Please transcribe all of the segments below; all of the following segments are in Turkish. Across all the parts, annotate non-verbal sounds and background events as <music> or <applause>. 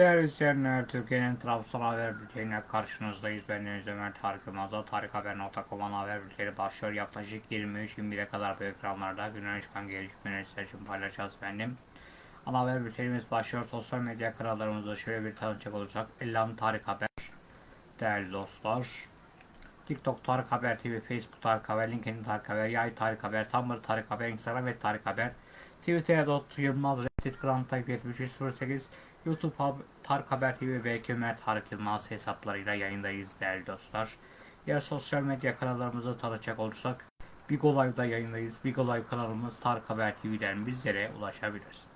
Değerli izleyenler, Türkiye'nin Trabzon haber bülteniyle karşınızdayız. Ben Deniz Ömer Tarık Yılmaz'da tarikhaber.com'un haber bülteni başlıyor. Yaklaşık 23-21'e kadar bu ekranlarda günün çıkan gelişmeleri sizler için paylaşacağız efendim. Ana haber bültenimiz başlıyor. Sosyal medya kanallarımızda şöyle bir tanıcak olacak. Ellam Tarık Haber. Değerli dostlar. TikTok Tarık Haber TV, Facebook Tarık Haber, LinkedIn Tarık Haber, Yay Tarık Haber, Tumblr Tarık Haber, Instagram ve Tarık Haber. Twitter Dost Yılmaz, Reddit Grand Type 7308, YouTube Tarık Haber TV ve Ömer Tarık Yılmaz hesaplarıyla yayındayız değerli dostlar. Diğer sosyal medya kanallarımızı tanıtacak olursak Bigo Live'da yayındayız. Bigo Live kanalımız Tarık Haber TV'den bizlere ulaşabilirsiniz.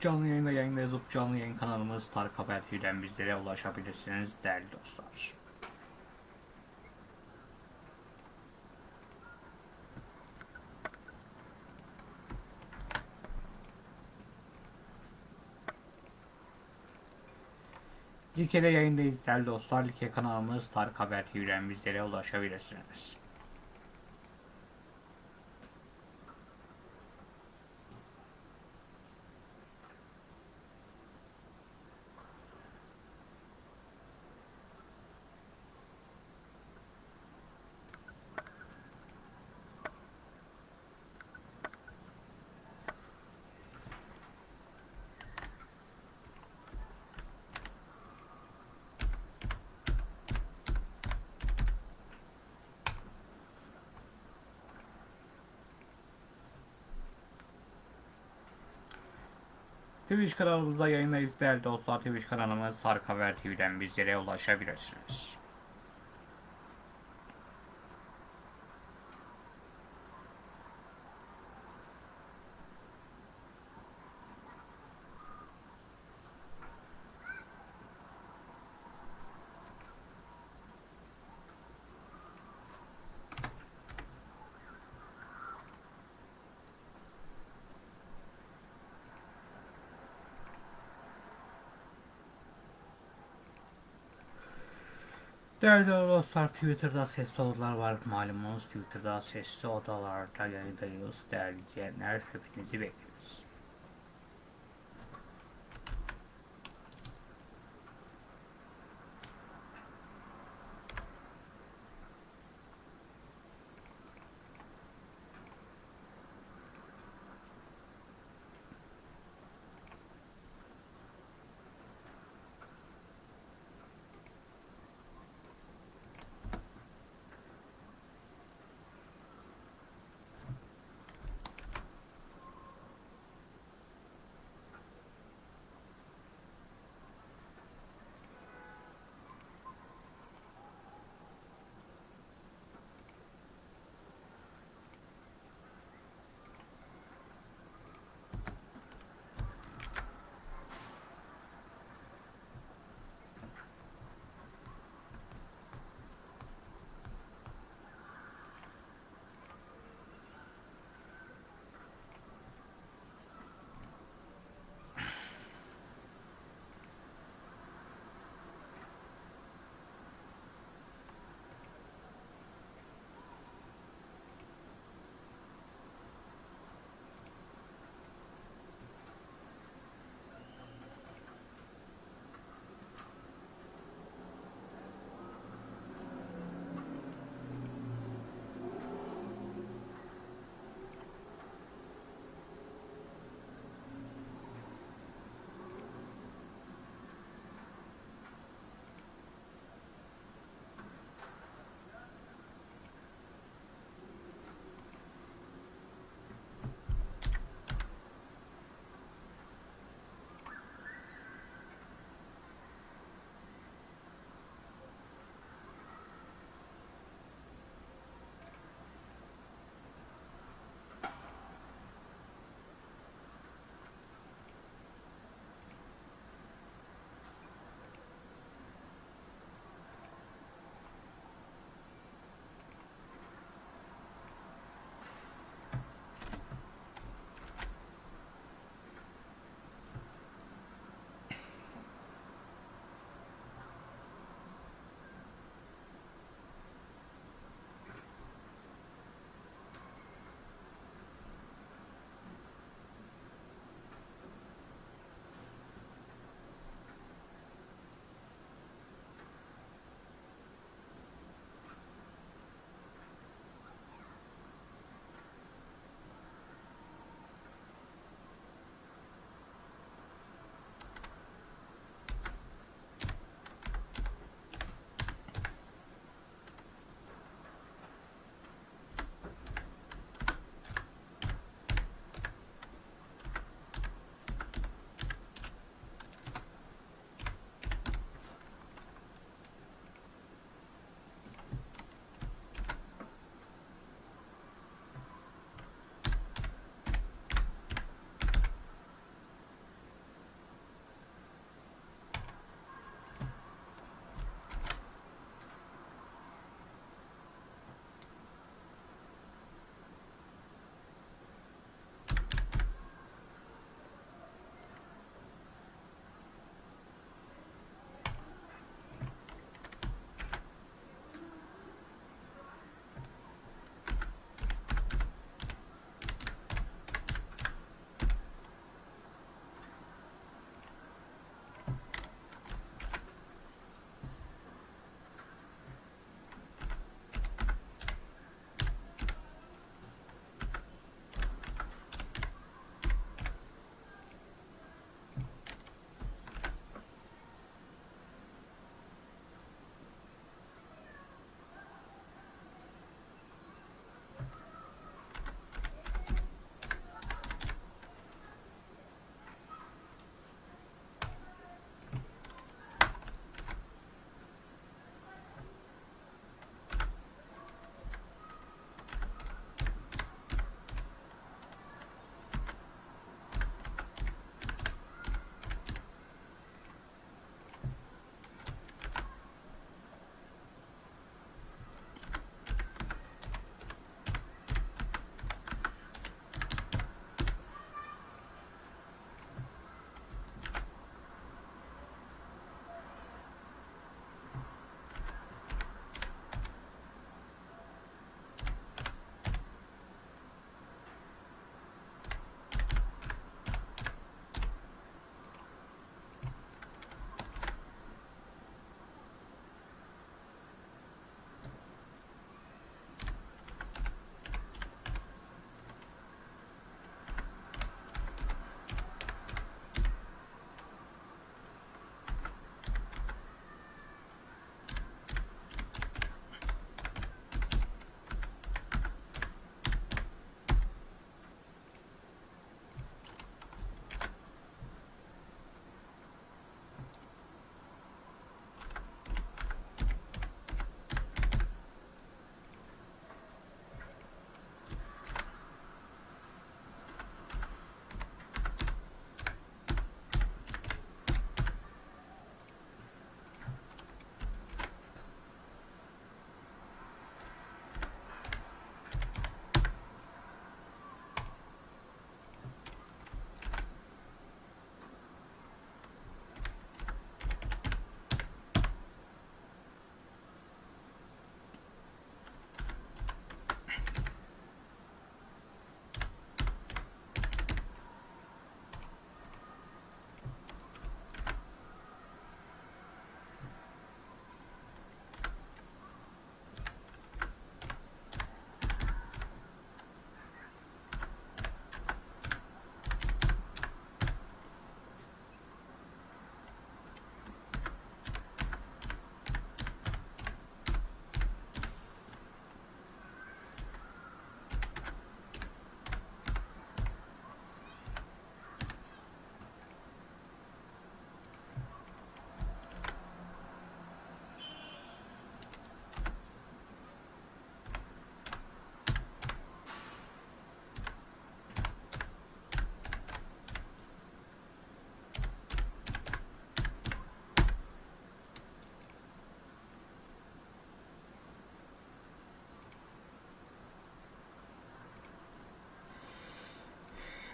Canlı yayında yayındayız. Up canlı yayın kanalımız Tarık Haber TV'den bizlere ulaşabilirsiniz değerli dostlar. Like'de yayındayız değerli dostlar. Like kanalımız Tarık Haber TV'den bizlere ulaşabilirsiniz. Twitch kanalımızda yayındayız değerli dostlar. Twitch kanalımız Sark Haber TV'den bizlere ulaşabilirsiniz. Değerli dostlar Twitter'da sesli odalar var malumunuz Twitter'da sesli odalarda yayındayız değerli izleyenler hepinizi bekliyoruz.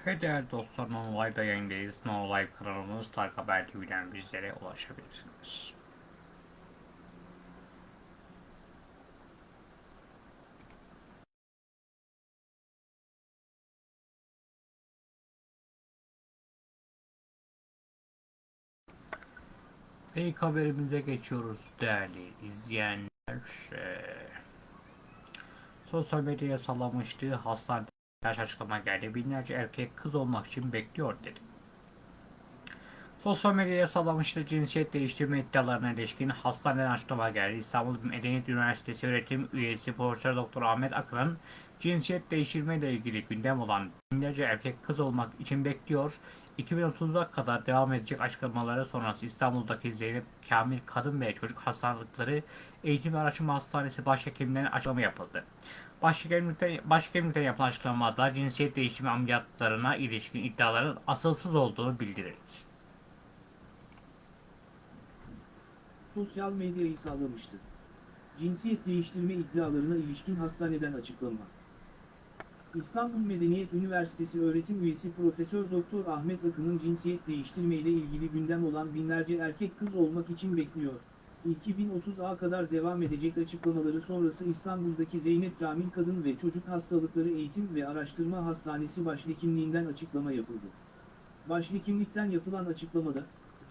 Ve değerli dostlar Non Live'da yayındayız. Non Live kanalımız Tarık Haber TV'den bizlere ulaşabilirsiniz. Ve ilk haberimize geçiyoruz değerli izleyenler. Ee, sosyal medyaya sallamıştı. Hastanede yaş açıklama geldi. Binlerce erkek kız olmak için bekliyor dedi. Sosyal medyaya sallamıştı cinsiyet değiştirme iddialarına ilişkin hastaneden açıklama geldi. İstanbul Medeniyet Üniversitesi öğretim üyesi Profesör Doktor Ahmet Akın'ın cinsiyet değiştirme ile ilgili gündem olan binlerce erkek kız olmak için bekliyor. 2030'a kadar devam edecek açıklamaları sonrası İstanbul'daki Zeynep Kamil Kadın ve Çocuk Hastalıkları Eğitim ve Araştırma Hastanesi Başhekiminden açıklama yapıldı. Başhekimlikten, başhekimlikten yapılan açıklamada cinsiyet değişimi ameliyatlarına ilişkin iddiaların asılsız olduğunu bildirildi. sosyal medyayı sağlamıştı. Cinsiyet değiştirme iddialarına ilişkin hastaneden açıklama. İstanbul Medeniyet Üniversitesi öğretim üyesi Profesör Doktor Ahmet Akın'ın cinsiyet değiştirme ile ilgili gündem olan binlerce erkek kız olmak için bekliyor. 2030'a kadar devam edecek açıklamaları sonrası İstanbul'daki Zeynep Kamil Kadın ve Çocuk Hastalıkları Eğitim ve Araştırma Hastanesi Başhekimliğinden açıklama yapıldı. Başhekimlikten yapılan açıklamada,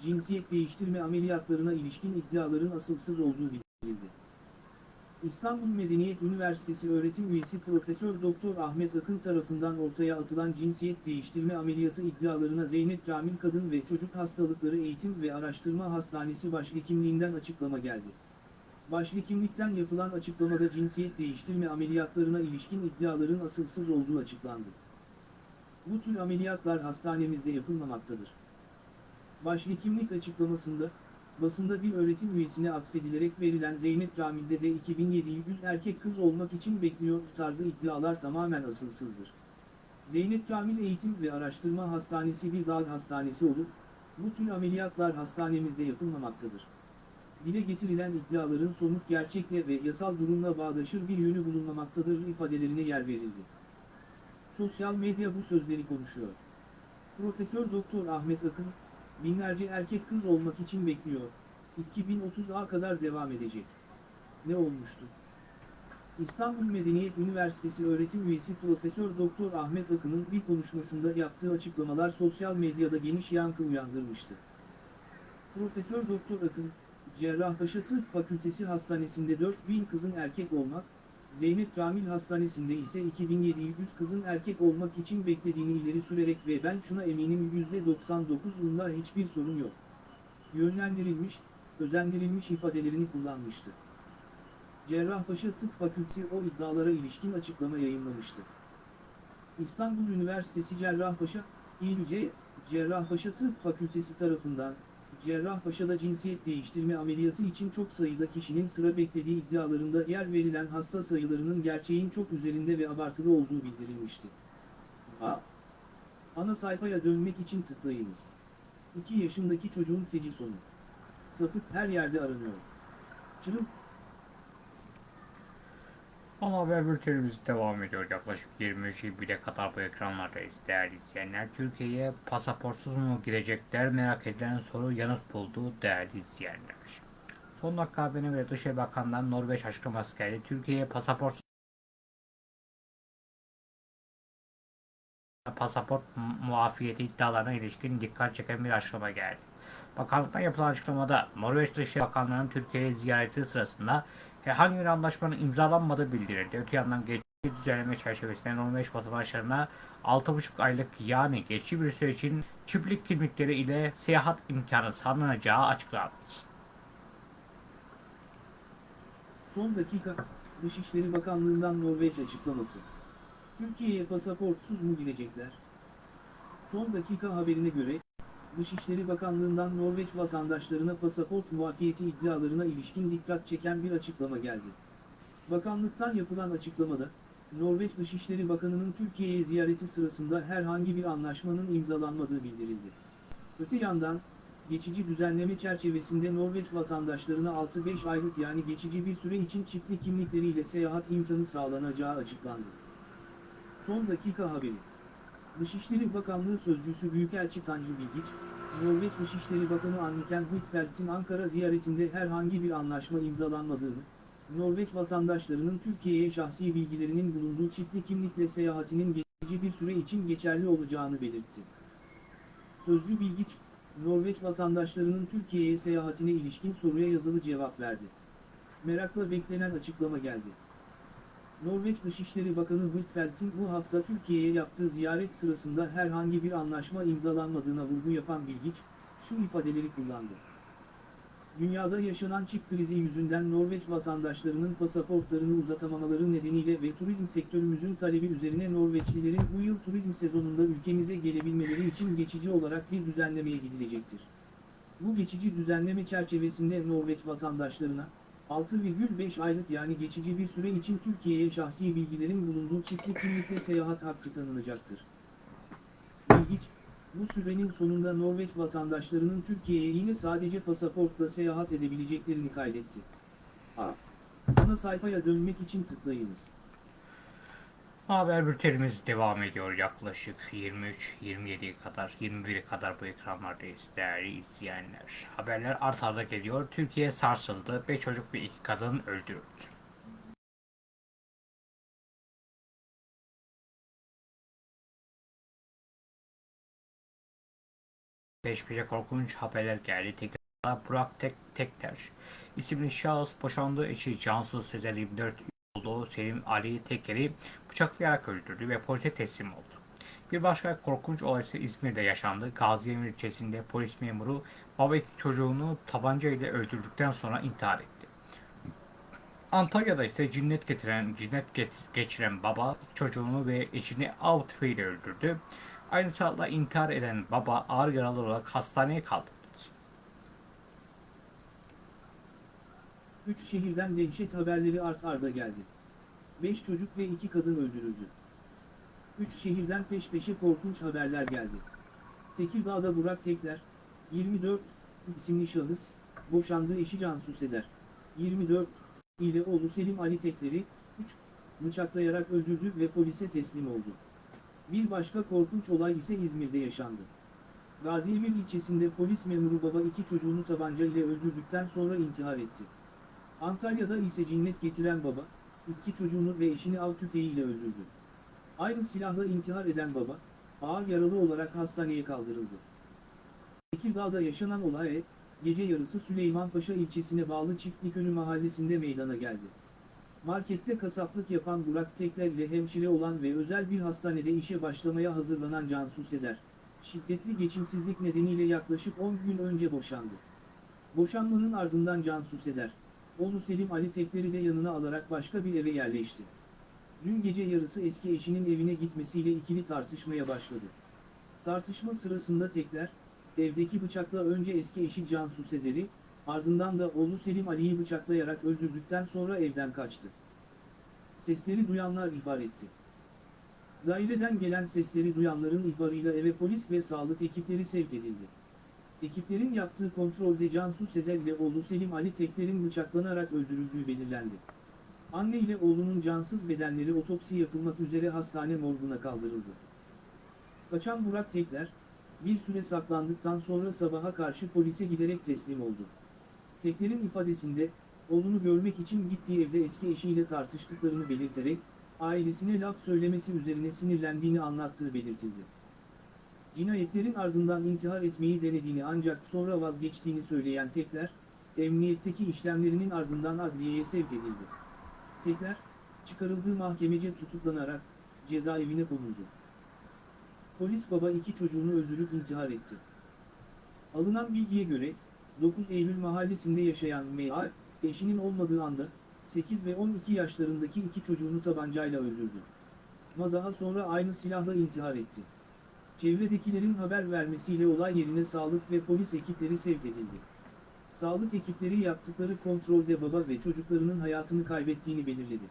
cinsiyet değiştirme ameliyatlarına ilişkin iddiaların asılsız olduğu bildirildi. İstanbul Medeniyet Üniversitesi öğretim üyesi Profesör Doktor Ahmet Akın tarafından ortaya atılan cinsiyet değiştirme ameliyatı iddialarına Zeynep Kamil Kadın ve Çocuk Hastalıkları Eğitim ve Araştırma Hastanesi Başhekimliğinden açıklama geldi. Başhekimlikten yapılan açıklamada cinsiyet değiştirme ameliyatlarına ilişkin iddiaların asılsız olduğu açıklandı. Bu tür ameliyatlar hastanemizde yapılmamaktadır. Başhekimlik açıklamasında, basında bir öğretim üyesine atfedilerek verilen Zeynep Kamil'de de 2700 erkek kız olmak için bekliyor tarzı iddialar tamamen asılsızdır. Zeynep Kamil Eğitim ve Araştırma Hastanesi bir dağ hastanesi olup, bu tür ameliyatlar hastanemizde yapılmamaktadır. Dile getirilen iddiaların somut gerçekle ve yasal durumla bağdaşır bir yönü bulunmamaktadır ifadelerine yer verildi. Sosyal medya bu sözleri konuşuyor. Profesör Doktor Ahmet Akın, binlerce erkek kız olmak için bekliyor. 2030'a kadar devam edecek. Ne olmuştu? İstanbul Medeniyet Üniversitesi öğretim üyesi Profesör Doktor Ahmet Akın'ın bir konuşmasında yaptığı açıklamalar sosyal medyada geniş yankı uyandırmıştı. Profesör Doktor Akın, Cerrahpaşa Tıp Fakültesi Hastanesi'nde 4000 kızın erkek olmak, Zeynep Kamil Hastanesi'nde ise 2700 kızın erkek olmak için beklediğini ileri sürerek ve ben şuna eminim %99'unda hiçbir sorun yok. Yönlendirilmiş, özendirilmiş ifadelerini kullanmıştı. Cerrahpaşa Tıp Fakültesi o iddialara ilişkin açıklama yayınlamıştı. İstanbul Üniversitesi Cerrahpaşa, İLC, Cerrahpaşa Tıp Fakültesi tarafından, Cerrahpaşa'da cinsiyet değiştirme ameliyatı için çok sayıda kişinin sıra beklediği iddialarında yer verilen hasta sayılarının gerçeğin çok üzerinde ve abartılı olduğu bildirilmişti. A. Ana sayfaya dönmek için tıklayınız. 2 yaşındaki çocuğun feci sonu. Sapık her yerde aranıyor. Çırıl Ana haber bültenimiz devam ediyor. Yaklaşık 23-21'e kadar bu ekranlardayız değerli izleyenler. Türkiye'ye pasaportsuz mu girecekler merak edilen soru yanıt buldu değerli izleyenler. Son dakika haberine göre Dışişleri Bakanlığı'ndan Norveç açıklaması geldi. Türkiye'ye pasaportsuz pasaport muafiyeti iddialarına ilişkin dikkat çeken bir açıklama geldi. Bakanlıktan yapılan açıklamada Norveç Dışişleri Bakanlığı'nın Türkiye'ye ziyareti sırasında herhangi bir anlaşmanın imzalanmadığı bildirildi. Öte yandan geçici düzenleme çerçevesinde Norveç vatandaşlarına 6,5 aylık yani geçici bir süre için çiftlik kimlikleri ile seyahat imkanı sağlanacağı açıklandı. Son dakika, Dışişleri Bakanlığı'ndan Norveç açıklaması. Türkiye'ye pasaportsuz mu girecekler? Son dakika haberine göre, Dışişleri Bakanlığı'ndan Norveç vatandaşlarına pasaport muafiyeti iddialarına ilişkin dikkat çeken bir açıklama geldi. Bakanlıktan yapılan açıklamada, Norveç Dışişleri Bakanı'nın Türkiye'ye ziyareti sırasında herhangi bir anlaşmanın imzalanmadığı bildirildi. Öte yandan, geçici düzenleme çerçevesinde Norveç vatandaşlarına 6-5 aylık yani geçici bir süre için çiftlik kimlikleriyle seyahat imkanı sağlanacağı açıklandı. Son dakika haberi. Dışişleri Bakanlığı Sözcüsü Büyükelçi Tanju Bilgiç, Norveç Dışişleri Bakanı Anniken Huitfeldt'in Ankara ziyaretinde herhangi bir anlaşma imzalanmadığını, Norveç vatandaşlarının Türkiye'ye şahsi bilgilerinin bulunduğu çipli kimlikle seyahatinin geçici bir süre için geçerli olacağını belirtti. Sözcü Bilgiç, Norveç vatandaşlarının Türkiye'ye seyahatine ilişkin soruya yazılı cevap verdi. Merakla beklenen açıklama geldi. Norveç Dışişleri Bakanı Huitfeldt'in bu hafta Türkiye'ye yaptığı ziyaret sırasında herhangi bir anlaşma imzalanmadığına vurgu yapan Bilgiç, şu ifadeleri kullandı. Dünyada yaşanan çip krizi yüzünden Norveç vatandaşlarının pasaportlarını uzatamamaları nedeniyle ve turizm sektörümüzün talebi üzerine Norveçlilerin bu yıl turizm sezonunda ülkemize gelebilmeleri için geçici olarak bir düzenlemeye gidilecektir. Bu geçici düzenleme çerçevesinde Norveç vatandaşlarına, 6,5 aylık yani geçici bir süre için Türkiye'ye şahsi bilgilerin bulunduğu çiftli kimlikle seyahat hakkı tanınacaktır. İlginç, bu sürenin sonunda Norveç vatandaşlarının Türkiye'ye yine sadece pasaportla seyahat edebileceklerini kaydetti. A. Ana sayfaya dönmek için tıklayınız. Haber bültenimiz devam ediyor yaklaşık 23-27'ye kadar, 21'e kadar bu ekranlardayız değerli izleyenler. Haberler art arda geliyor. Türkiye sarsıldı. 5 çocuk ve 2 kadın öldürüldü. Peş peşe korkunç haberler geldi. Tekrar Burak Tek Tekter isimli şahıs boşandığı eşi Cansu Sezer 24 olduğu Selim Ali Teker'i bıçaklayarak öldürdü ve polise teslim oldu. Bir başka korkunç olay ise İzmir'de yaşandı. Gaziemir ilçesinde polis memuru baba iki çocuğunu tabanca ile öldürdükten sonra intihar etti. Antalya'da ise cinnet getiren, cinnet geçiren baba çocuğunu ve eşini av tüfeğiyle öldürdü. Aynı saatte intihar eden baba ağır yaralı olarak hastaneye kaldırıldı. Üç şehirden dehşet haberleri art arda geldi. 5 çocuk ve 2 kadın öldürüldü. Üç şehirden peş peşe korkunç haberler geldi. Tekirdağ'da Burak Tekler, 24, isimli şahıs, boşandığı eşi Cansu Sezer, 24, ile oğlu Selim Ali Tekler'i, 3, bıçaklayarak öldürdü ve polise teslim oldu. Bir başka korkunç olay ise İzmir'de yaşandı. Gaziemir ilçesinde polis memuru baba iki çocuğunu tabanca ile öldürdükten sonra intihar etti. Antalya'da ise cinnet getiren baba, iki çocuğunu ve eşini av tüfeğiyle öldürdü. Aynı silahla intihar eden baba, ağır yaralı olarak hastaneye kaldırıldı. Tekirdağ'da yaşanan olay, gece yarısı Süleymanpaşa ilçesine bağlı Çiftlikönü mahallesinde meydana geldi. Markette kasaplık yapan Burak Tekler ile hemşire olan ve özel bir hastanede işe başlamaya hazırlanan Cansu Sezer, şiddetli geçimsizlik nedeniyle yaklaşık 10 gün önce boşandı. Boşanmanın ardından Cansu Sezer, oğlu Selim Ali Tekler'i de yanına alarak başka bir eve yerleşti. Dün gece yarısı eski eşinin evine gitmesiyle ikili tartışmaya başladı. Tartışma sırasında Tekler, evdeki bıçakla önce eski eşi Cansu Sezer'i, ardından da oğlu Selim Ali'yi bıçaklayarak öldürdükten sonra evden kaçtı. Sesleri duyanlar ihbar etti. Daireden gelen sesleri duyanların ihbarıyla eve polis ve sağlık ekipleri sevk edildi. Ekiplerin yaptığı kontrolde Cansu Sezer ile oğlu Selim Ali Tekler'in bıçaklanarak öldürüldüğü belirlendi. Anne ile oğlunun cansız bedenleri otopsi yapılmak üzere hastane morguna kaldırıldı. Kaçan Burak Tekler, bir süre saklandıktan sonra sabaha karşı polise giderek teslim oldu. Tekler'in ifadesinde, oğlunu görmek için gittiği evde eski eşiyle tartıştıklarını belirterek, ailesine laf söylemesi üzerine sinirlendiğini anlattığı belirtildi. Cinayetlerin ardından intihar etmeyi denediğini ancak sonra vazgeçtiğini söyleyen Tekler, emniyetteki işlemlerinin ardından adliyeye sevk edildi. Tekler, çıkarıldığı mahkemece tutuklanarak cezaevine konuldu. Polis baba iki çocuğunu öldürüp intihar etti. Alınan bilgiye göre, 9 Eylül mahallesinde yaşayan M.A., eşinin olmadığı anda, 8 ve 12 yaşlarındaki iki çocuğunu tabancayla öldürdü. Ma daha sonra aynı silahla intihar etti. Çevredekilerin haber vermesiyle olay yerine sağlık ve polis ekipleri sevk edildi. Sağlık ekipleri yaptıkları kontrolde baba ve çocuklarının hayatını kaybettiğini belirledi.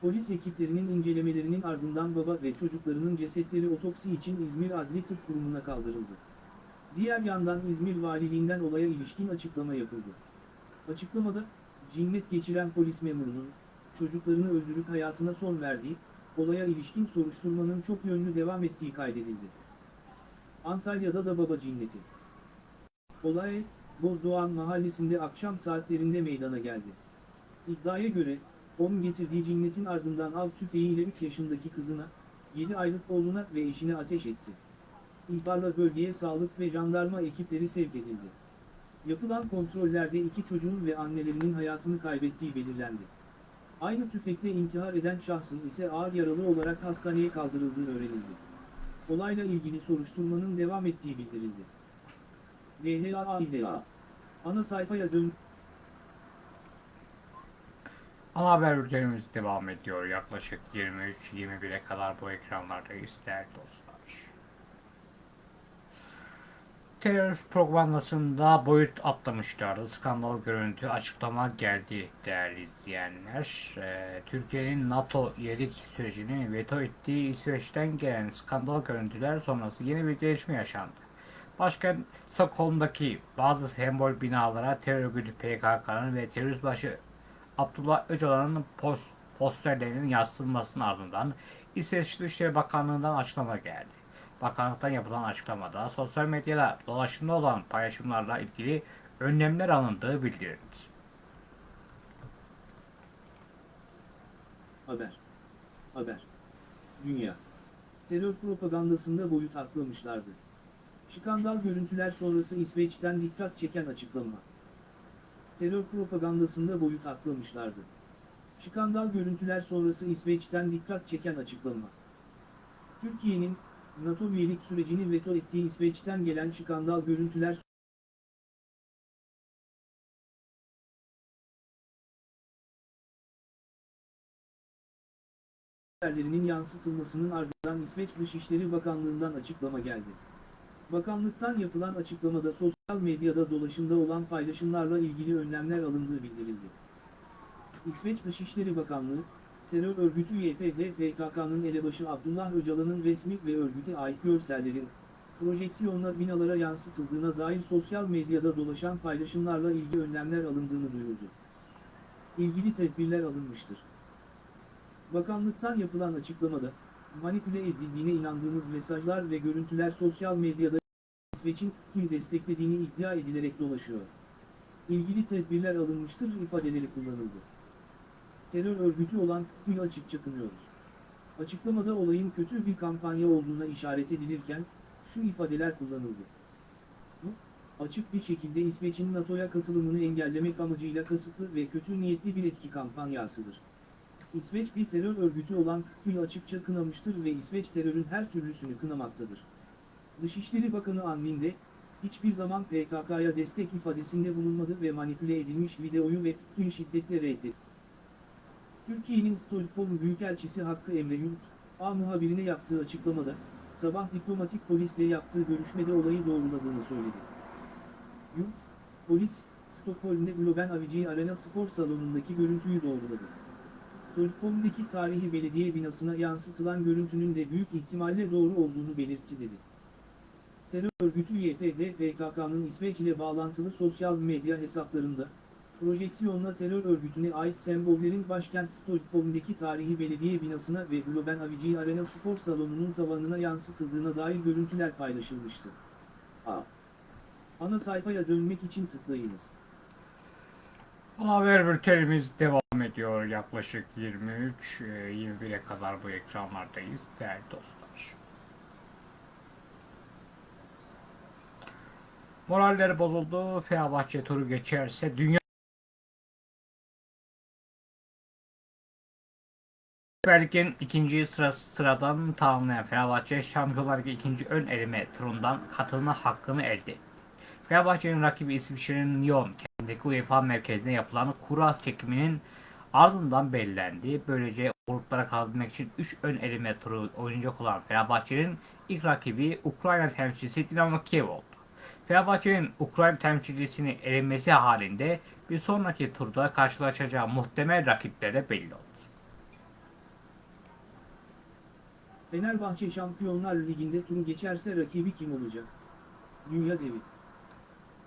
Polis ekiplerinin incelemelerinin ardından baba ve çocuklarının cesetleri otopsi için İzmir Adli Tıp Kurumu'na kaldırıldı. Diğer yandan İzmir Valiliğinden olaya ilişkin açıklama yapıldı. Açıklamada, cinnet geçiren polis memurunun, çocuklarını öldürüp hayatına son verdiği, olaya ilişkin soruşturmanın çok yönlü devam ettiği kaydedildi. Antalya'da da baba cinneti. Olay, Bozdoğan mahallesinde akşam saatlerinde meydana geldi. İddiaya göre, onun getirdiği cinnetin ardından av tüfeğiyle 3 yaşındaki kızına, 7 aylık oğluna ve eşine ateş etti. İhbarla bölgeye sağlık ve jandarma ekipleri sevk edildi. Yapılan kontrollerde iki çocuğun ve annelerinin hayatını kaybettiği belirlendi. Aynı tüfekle intihar eden şahsın ise ağır yaralı olarak hastaneye kaldırıldığı öğrenildi. Olayla ilgili soruşturmanın devam ettiği bildirildi. DHA ile Ana sayfaya dön. Ana haber bültenimiz devam ediyor. Yaklaşık 23-21'e kadar bu ekranlardayız değerli dostlar. Terör propagandasında boyut atlamışlardı. Skandal görüntü açıklama geldi değerli izleyenler. Ee, Türkiye'nin NATO üyelik sürecini veto ettiği İsveç'ten gelen skandal görüntüler sonrası yeni bir gelişme yaşandı. Başkent Stockholm'daki bazı sembol binalara terör örgütü PKK'nın ve terörist başı Abdullah Öcalan'ın post, posterlerinin yansıtılmasının ardından İsveç Dışişleri Bakanlığı'ndan açıklama geldi. Bakanlıktan yapılan açıklamada sosyal medyada dolaşımda olan paylaşımlarla ilgili önlemler alındığı bildirildi. Haber. Haber. Dünya. Terör propagandasında boyut atlamışlardı. Skandal görüntüler sonrası İsveç'ten dikkat çeken açıklama. Terör propagandasında boyut atlamışlardı. Skandal görüntüler sonrası İsveç'ten dikkat çeken açıklama. Türkiye'nin NATO üyelik sürecini veto ettiği İsveç'ten gelen skandal görüntüler haberlerinin yansıtılmasının ardından İsveç Dışişleri Bakanlığı'ndan açıklama geldi. Bakanlıktan yapılan açıklamada sosyal medyada dolaşımda olan paylaşımlarla ilgili önlemler alındığı bildirildi. İsveç Dışişleri Bakanlığı, terör örgütü YPG PKK'nın elebaşı Abdullah Öcalan'ın resmi ve örgüte ait görsellerin, projeksiyonla binalara yansıtıldığına dair sosyal medyada dolaşan paylaşımlarla ilgili önlemler alındığını duyurdu. İlgili tedbirler alınmıştır. Bakanlıktan yapılan açıklamada, manipüle edildiğine inandığımız mesajlar ve görüntüler sosyal medyada İsveç'in KİL desteklediğini iddia edilerek dolaşıyor. İlgili tedbirler alınmıştır ifadeleri kullanıldı. Terör örgütü olan KİL açıkça kınıyoruz. Açıklamada olayın kötü bir kampanya olduğuna işaret edilirken, şu ifadeler kullanıldı. Bu, açık bir şekilde İsveç'in NATO'ya katılımını engellemek amacıyla kasıtlı ve kötü niyetli bir etki kampanyasıdır. İsveç bir terör örgütü olan KÜL açıkça kınamıştır ve İsveç terörün her türlüsünü kınamaktadır. Dışişleri Bakanı Anlinde, hiçbir zaman PKK'ya destek ifadesinde bulunmadı ve manipüle edilmiş videoyu ve KÜL şiddetle reddetti. Türkiye'nin Stockholm Büyükelçisi Hakkı Emre Yurt, A muhabirine yaptığı açıklamada, sabah diplomatik polisle yaptığı görüşmede olayı doğruladığını söyledi. Yurt, polis, Stockholm'de Globen Avicii Arena spor salonundaki görüntüyü doğruladı. Stockholm'deki tarihi belediye binasına yansıtılan görüntünün de büyük ihtimalle doğru olduğunu belirtti dedi. Terör örgütü YPG PKK'nın İsveç ile bağlantılı sosyal medya hesaplarında, projeksiyonla terör örgütüne ait sembollerin başkent Stockholm'deki tarihi belediye binasına ve Globen Avicii Arena spor salonunun tavanına yansıtıldığına dair görüntüler paylaşılmıştı. A. Ana sayfaya dönmek için tıklayınız. Haber bültenimiz devam ediyor. Yaklaşık 23-21'e kadar bu ekranlardayız değerli dostlar. Moralleri bozuldu. Fenerbahçe turu geçerse dünya Lig'in ikinci sıra, sıradan tamamlayan Fenerbahçe Şampiyonlar Ligi ikinci ön eleme turundan katılma hakkını elde etti. Fenerbahçe'nin rakibi İsviçre'nin Lyon kendindeki UEFA merkezine yapılan kura çekiminin ardından belirlendi. Böylece gruplara kalabilmek için 3 ön eleme turu oynayacak olan Fenerbahçe'nin ilk rakibi Ukrayna temsilcisi Dinamo Kiev oldu. Fenerbahçe'nin Ukrayna temsilcisini elenmesi halinde bir sonraki turda karşılaşacağı muhtemel rakipleri de belli oldu. Fenerbahçe Şampiyonlar Ligi'nde turu geçerse rakibi kim olacak? Dünya devi.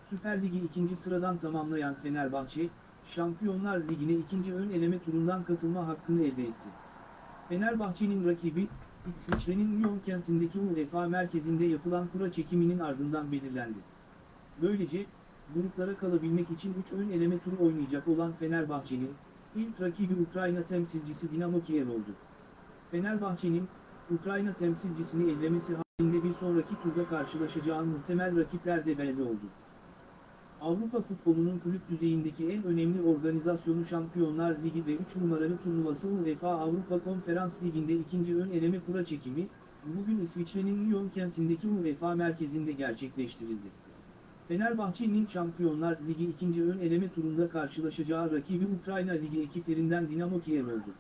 Süper Ligi ikinci sıradan tamamlayan Fenerbahçe, Şampiyonlar Ligi'ne ikinci ön eleme turundan katılma hakkını elde etti. Fenerbahçe'nin rakibi, İsviçre'nin Lyon kentindeki UEFA merkezinde yapılan kura çekiminin ardından belirlendi. Böylece, gruplara kalabilmek için 3 ön eleme turu oynayacak olan Fenerbahçe'nin, ilk rakibi Ukrayna temsilcisi Dinamo Kiev oldu. Fenerbahçe'nin, Ukrayna temsilcisini ellemesi halinde bir sonraki turda karşılaşacağı muhtemel rakipler de belli oldu. Avrupa futbolunun kulüp düzeyindeki en önemli organizasyonu Şampiyonlar Ligi ve 3 numaralı turnuvası UEFA Avrupa Konferans Ligi'nde ikinci ön eleme kura çekimi, bugün İsviçre'nin Lyon kentindeki UEFA merkezinde gerçekleştirildi. Fenerbahçe'nin Şampiyonlar Ligi ikinci ön eleme turunda karşılaşacağı rakibi Ukrayna Ligi ekiplerinden Dinamo Kiev oldu.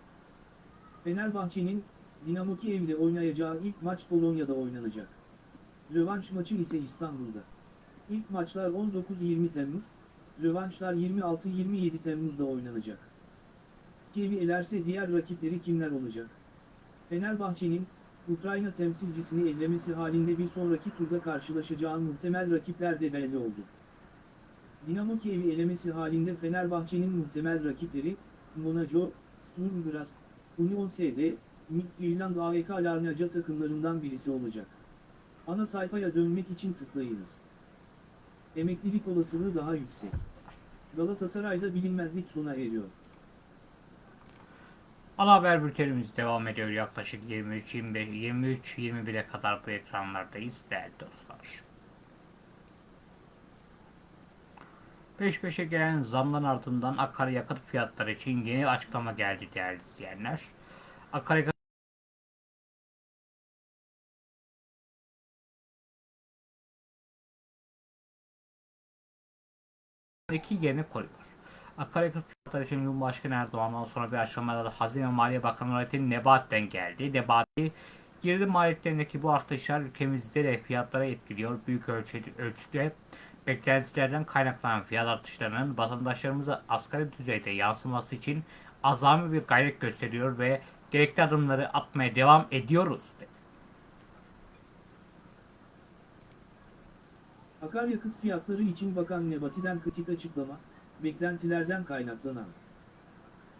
Fenerbahçe'nin, Dinamo Kiev ile oynayacağı ilk maç Polonya'da oynanacak. Rövanş maçı ise İstanbul'da. İlk maçlar 19-20 Temmuz, rövanşlar 26-27 Temmuz'da oynanacak. Kiev'i elerse diğer rakipleri kimler olacak? Fenerbahçe'nin, Ukrayna temsilcisini ellemesi halinde bir sonraki turda karşılaşacağı muhtemel rakipler de belli oldu. Dinamo Kiev'i elemesi halinde Fenerbahçe'nin muhtemel rakipleri, Monaco, Sturm Graz, Union SD, Midtjylland AEK Larnaca takımlarından birisi olacak. Ana sayfaya dönmek için tıklayınız. Emeklilik olasılığı daha yüksek. Galatasaray'da bilinmezlik sona eriyor. Ana haber bültenimiz devam ediyor yaklaşık 23-25 23-21'e kadar bu ekranlardayız değerli dostlar. Peş peşe gelen zamların ardından akaryakıt fiyatları için yeni açıklama geldi değerli izleyenler. Akaryakıt iki yerini koruyor. Akaryakıt fiyatları için Cumhurbaşkanı Erdoğan'dan sonra bir açıklamada da Hazine ve Maliye Bakanı Nurettin Nebati'den geldi. Nebati, girdi maliyetlerindeki bu artışlar ülkemizde de fiyatları etkiliyor. Büyük ölçüde, ölçüde beklentilerden kaynaklanan fiyat artışlarının vatandaşlarımıza asgari düzeyde yansıması için azami bir gayret gösteriyor ve gerekli adımları atmaya devam ediyoruz. dedi. Akaryakıt fiyatları için Bakan Nebati'den kritik açıklama, beklentilerden kaynaklanan.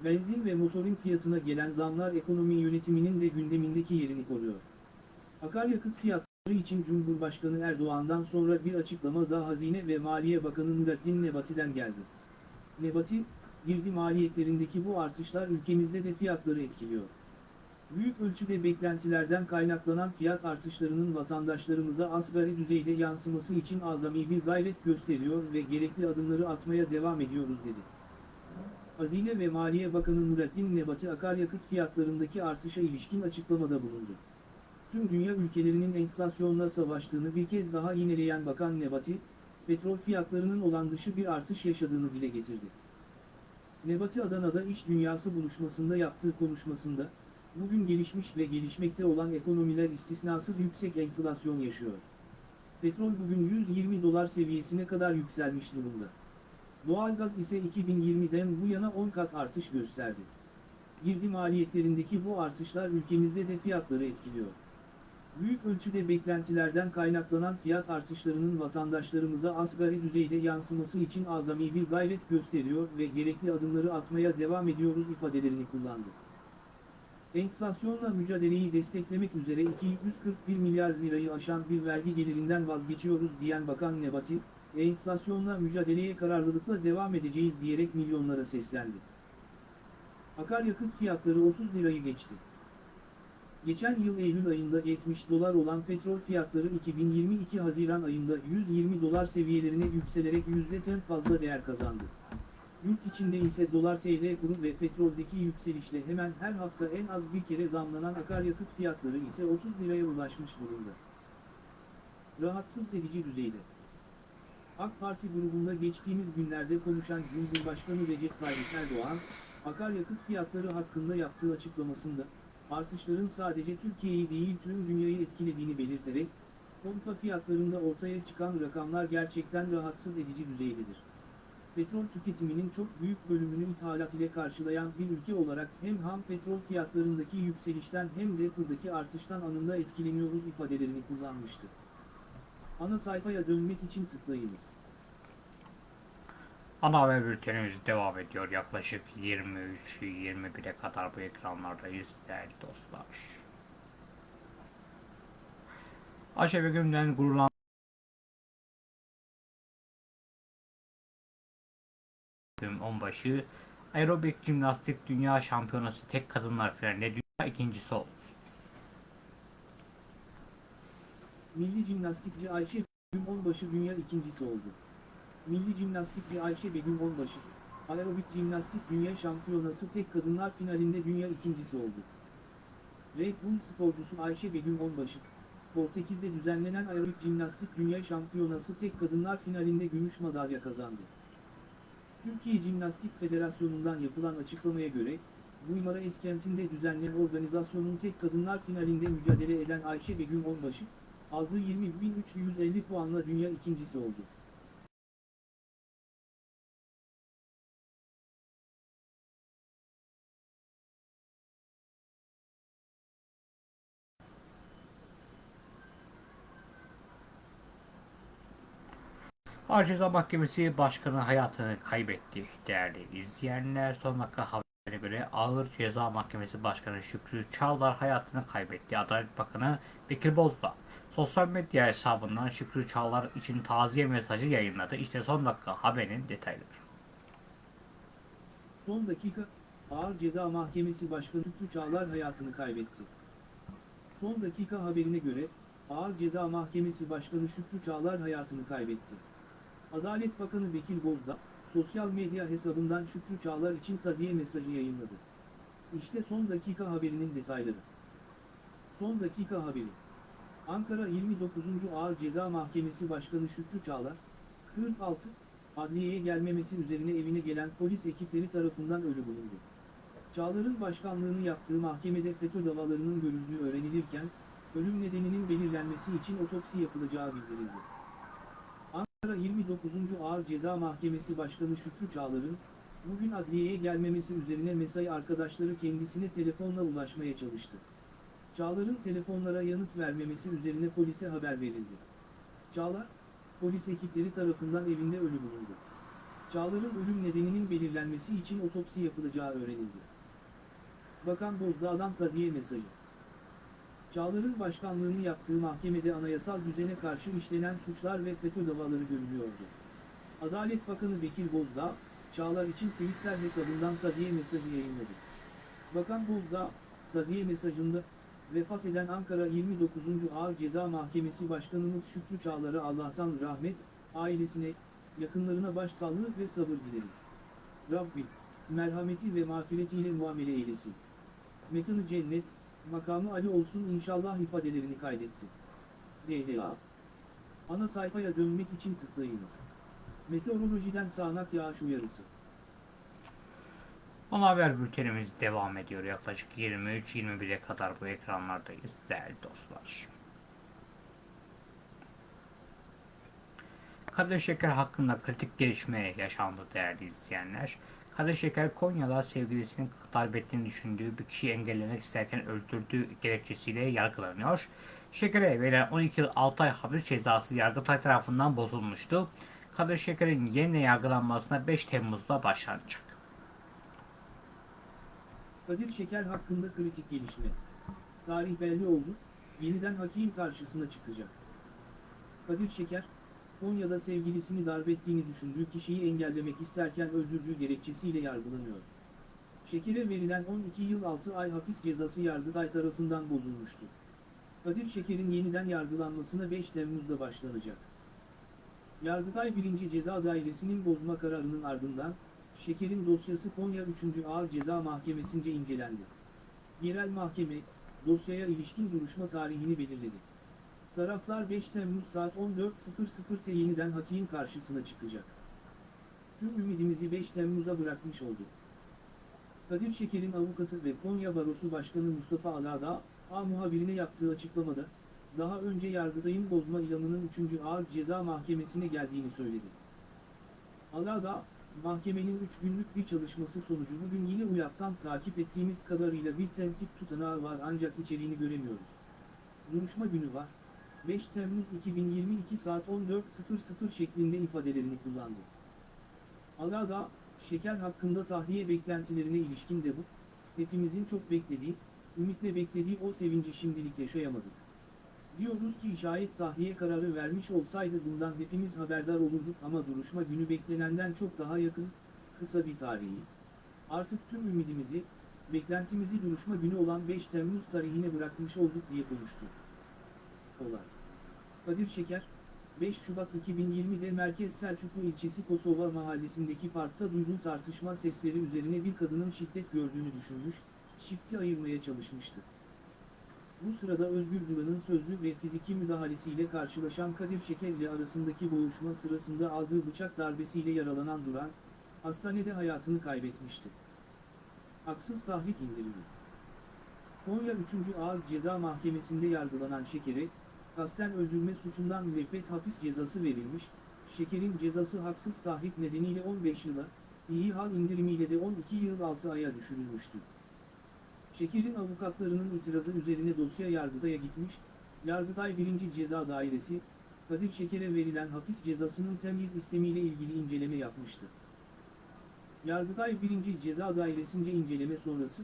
Benzin ve motorin fiyatına gelen zamlar ekonomi yönetiminin de gündemindeki yerini koruyor. Akaryakıt fiyatları için Cumhurbaşkanı Erdoğan'dan sonra bir açıklama da Hazine ve Maliye Bakanı Nurettin Nebati'den geldi. Nebati, girdi maliyetlerindeki bu artışlar ülkemizde de fiyatları etkiliyor. Büyük ölçüde beklentilerden kaynaklanan fiyat artışlarının vatandaşlarımıza asgari düzeyde yansıması için azami bir gayret gösteriyor ve gerekli adımları atmaya devam ediyoruz dedi. Hazine ve Maliye Bakanı Nurettin Nebati akaryakıt fiyatlarındaki artışa ilişkin açıklamada bulundu. Tüm dünya ülkelerinin enflasyonla savaştığını bir kez daha yineleyen Bakan Nebati, petrol fiyatlarının olan dışı bir artış yaşadığını dile getirdi. Nebati Adana'da iş dünyası buluşmasında yaptığı konuşmasında, bugün gelişmiş ve gelişmekte olan ekonomiler istisnasız yüksek enflasyon yaşıyor. Petrol bugün 120 dolar seviyesine kadar yükselmiş durumda. Doğalgaz ise 2020'den bu yana 10 kat artış gösterdi. Girdi maliyetlerindeki bu artışlar ülkemizde de fiyatları etkiliyor. Büyük ölçüde beklentilerden kaynaklanan fiyat artışlarının vatandaşlarımıza asgari düzeyde yansıması için azami bir gayret gösteriyor ve gerekli adımları atmaya devam ediyoruz ifadelerini kullandı. Enflasyonla mücadeleyi desteklemek üzere 241 milyar lirayı aşan bir vergi gelirinden vazgeçiyoruz diyen Bakan Nebati, enflasyonla mücadeleye kararlılıkla devam edeceğiz diyerek milyonlara seslendi. Akaryakıt fiyatları 30 lirayı geçti. Geçen yıl Eylül ayında 70 dolar olan petrol fiyatları 2022 Haziran ayında 120 dolar seviyelerine yükselerek %10 fazla değer kazandı. Yurt içinde ise dolar TL kuru ve petroldeki yükselişle hemen her hafta en az bir kere zamlanan akaryakıt fiyatları ise 30 liraya ulaşmış durumda. Rahatsız edici düzeyde. AK Parti grubunda geçtiğimiz günlerde konuşan Cumhurbaşkanı Recep Tayyip Erdoğan, akaryakıt fiyatları hakkında yaptığı açıklamasında, artışların sadece Türkiye'yi değil tüm dünyayı etkilediğini belirterek, pompa fiyatlarında ortaya çıkan rakamlar gerçekten rahatsız edici düzeydedir. Petrol tüketiminin çok büyük bölümünü ithalat ile karşılayan bir ülke olarak hem ham petrol fiyatlarındaki yükselişten hem de kurdaki artıştan anında etkileniyoruz ifadelerini kullanmıştı. Ana sayfaya dönmek için tıklayınız. Ana haber bültenimiz devam ediyor. Yaklaşık 23-21'e kadar bu ekranlardayız değerli dostlar. Ayşe Begüm'den gurulan Begüm Onbaşı aerobik jimnastik dünya şampiyonası tek kadınlar finalinde dünya ikincisi oldu. Milli jimnastikçi Ayşe Begüm Onbaşı dünya ikincisi oldu. Milli jimnastikçi Ayşe Begüm Onbaşı, aerobik jimnastik dünya şampiyonası tek kadınlar finalinde dünya ikincisi oldu. Red Bull sporcusu Ayşe Begüm Onbaşı, Portekiz'de düzenlenen aerobik jimnastik dünya şampiyonası tek kadınlar finalinde gümüş madalya kazandı. Türkiye Jimnastik Federasyonu'ndan yapılan açıklamaya göre, Guymara Eskent'inde düzenlenen organizasyonun tek kadınlar finalinde mücadele eden Ayşe Begüm Onbaşı, aldığı 20.350 puanla dünya ikincisi oldu. Ağır Ceza Mahkemesi Başkanı hayatını kaybetti değerli izleyenler. Son dakika haberine göre Ağır Ceza Mahkemesi Başkanı Şükrü Çağlar hayatını kaybetti. Adalet Bakanı Bekir Bozdağ sosyal medya hesabından Şükrü Çağlar için taziye mesajı yayınladı. İşte son dakika haberin detayları. Son dakika, Ağır Ceza Mahkemesi Başkanı Şükrü Çağlar hayatını kaybetti. Son dakika haberine göre, Ağır Ceza Mahkemesi Başkanı Şükrü Çağlar hayatını kaybetti. Adalet Bakanı Bekir Bozdağ, sosyal medya hesabından Şükrü Çağlar için taziye mesajı yayınladı. İşte son dakika haberinin detayları. Son dakika haberi. Ankara 29. Ağır Ceza Mahkemesi Başkanı Şükrü Çağlar, 46, adliyeye gelmemesi üzerine evine gelen polis ekipleri tarafından ölü bulundu. Çağlar'ın başkanlığını yaptığı mahkemede FETÖ davalarının görüldüğü öğrenilirken, ölüm nedeninin belirlenmesi için otopsi yapılacağı bildirildi. Ankara 29. Ağır Ceza Mahkemesi Başkanı Şükrü Çağlar'ın, bugün adliyeye gelmemesi üzerine mesai arkadaşları kendisine telefonla ulaşmaya çalıştı. Çağlar'ın telefonlara yanıt vermemesi üzerine polise haber verildi. Çağlar, polis ekipleri tarafından evinde ölü bulundu. Çağlar'ın ölüm nedeninin belirlenmesi için otopsi yapılacağı öğrenildi. Bakan Bozdağ'dan taziye mesajı. Çağlar'ın başkanlığını yaptığı mahkemede anayasal düzene karşı işlenen suçlar ve FETÖ davaları görülüyordu. Adalet Bakanı Bekir Bozdağ, Çağlar için Twitter hesabından taziye mesajı yayınladı. Bakan Bozdağ, taziye mesajında, vefat eden Ankara 29. Ağır Ceza Mahkemesi Başkanımız Şükrü Çağlar'a Allah'tan rahmet, ailesine, yakınlarına başsağlığı ve sabır dilerim. Rabbim, merhameti ve mağfiretiyle muamele eylesin. Mekanı cennet, makamı Ali olsun inşallah ifadelerini kaydetti. DDA Ana sayfaya dönmek için tıklayınız. Meteorolojiden sağanak yağış uyarısı. Ana haber bültenimiz devam ediyor. Yaklaşık 23-21'e kadar bu ekranlardayız değerli dostlar. Kadir Şeker hakkında kritik gelişme yaşandı değerli izleyenler. Kadir Şeker Konya'da sevgilisinin darp ettiğini düşündüğü bir kişiyi engellemek isterken öldürdüğü gerekçesiyle yargılanıyor. Şeker'e verilen 12 yıl 6 ay hapis cezası Yargıtay tarafından bozulmuştu. Kadir Şeker'in yeniden yargılanmasına 5 Temmuz'da başlanacak. Kadir Şeker hakkında kritik gelişme. Tarih belli oldu, yeniden hakim karşısına çıkacak. Kadir Şeker, Konya'da sevgilisini darp ettiğini düşündüğü kişiyi engellemek isterken öldürdüğü gerekçesiyle yargılanıyor. Şeker'e verilen 12 yıl 6 ay hapis cezası Yargıtay tarafından bozulmuştu. Kadir Şeker'in yeniden yargılanmasına 5 Temmuz'da başlanacak. Yargıtay 1. Ceza Dairesi'nin bozma kararının ardından, Şeker'in dosyası Konya 3. Ağır Ceza Mahkemesi'nce incelendi. Yerel mahkeme, dosyaya ilişkin duruşma tarihini belirledi. Taraflar 5 Temmuz saat 14.00'te yeniden hakim karşısına çıkacak. Tüm ümidimizi 5 Temmuz'a bırakmış olduk. Kadir Şeker'in avukatı ve Konya Barosu Başkanı Mustafa Alada, A muhabirine yaptığı açıklamada, daha önce Yargıtay'ın bozma ilanının 3. Ağır Ceza Mahkemesi'ne geldiğini söyledi. Alada, mahkemenin 3 günlük bir çalışması sonucu bugün yine UYAP'tan takip ettiğimiz kadarıyla bir tensip tutanağı var ancak içeriğini göremiyoruz. Duruşma günü var. 5 Temmuz 2022 saat 14.00 şeklinde ifadelerini kullandı. Alada, şeker hakkında tahliye beklentilerine ilişkin de bu, hepimizin çok beklediği, ümitle beklediği o sevinci şimdilik yaşayamadık. Diyoruz ki şayet tahliye kararı vermiş olsaydı bundan hepimiz haberdar olurduk ama duruşma günü beklenenden çok daha yakın, kısa bir tarihi. Artık tüm ümidimizi, beklentimizi duruşma günü olan 5 Temmuz tarihine bırakmış olduk diye konuştu. Olay. Kadir Şeker, 5 Şubat 2020'de Merkez Selçuklu ilçesi Kosova mahallesindeki parkta duyduğu tartışma sesleri üzerine bir kadının şiddet gördüğünü düşünmüş, çifti ayırmaya çalışmıştı. Bu sırada Özgür Duran'ın sözlü ve fiziki müdahalesiyle karşılaşan Kadir Şeker ile arasındaki boğuşma sırasında aldığı bıçak darbesiyle yaralanan Duran, hastanede hayatını kaybetmişti. Haksız tahrik indirimi. Konya 3. Ağır Ceza Mahkemesi'nde yargılanan Şeker'e, kasten öldürme suçundan müebbet hapis cezası verilmiş, Şeker'in cezası haksız tahrik nedeniyle 15 yıla, iyi hal indirimiyle de 12 yıl 6 aya düşürülmüştü. Şeker'in avukatlarının itirazı üzerine dosya Yargıtay'a gitmiş, Yargıtay 1. Ceza Dairesi, Kadir Şeker'e verilen hapis cezasının temyiz istemiyle ilgili inceleme yapmıştı. Yargıtay 1. Ceza Dairesi'nce inceleme sonrası,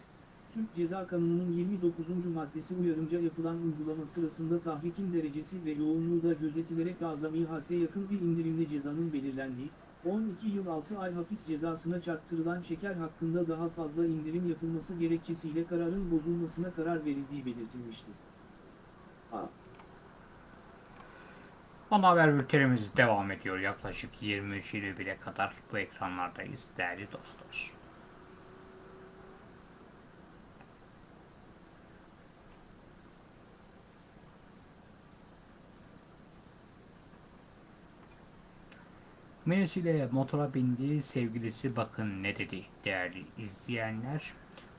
Türk Ceza Kanunu'nun 29. maddesi uyarınca yapılan uygulama sırasında tahrikin derecesi ve yoğunluğu da gözetilerek azami hadde yakın bir indirimle cezanın belirlendiği, 12 yıl 6 ay hapis cezasına çarptırılan şeker hakkında daha fazla indirim yapılması gerekçesiyle kararın bozulmasına karar verildiği belirtilmişti. A. Ana haber bültenimiz devam ediyor. Yaklaşık 23.21'e kadar bu ekranlardayız değerli dostlar. Menüsüyle motora bindiği sevgilisi bakın ne dedi değerli izleyenler.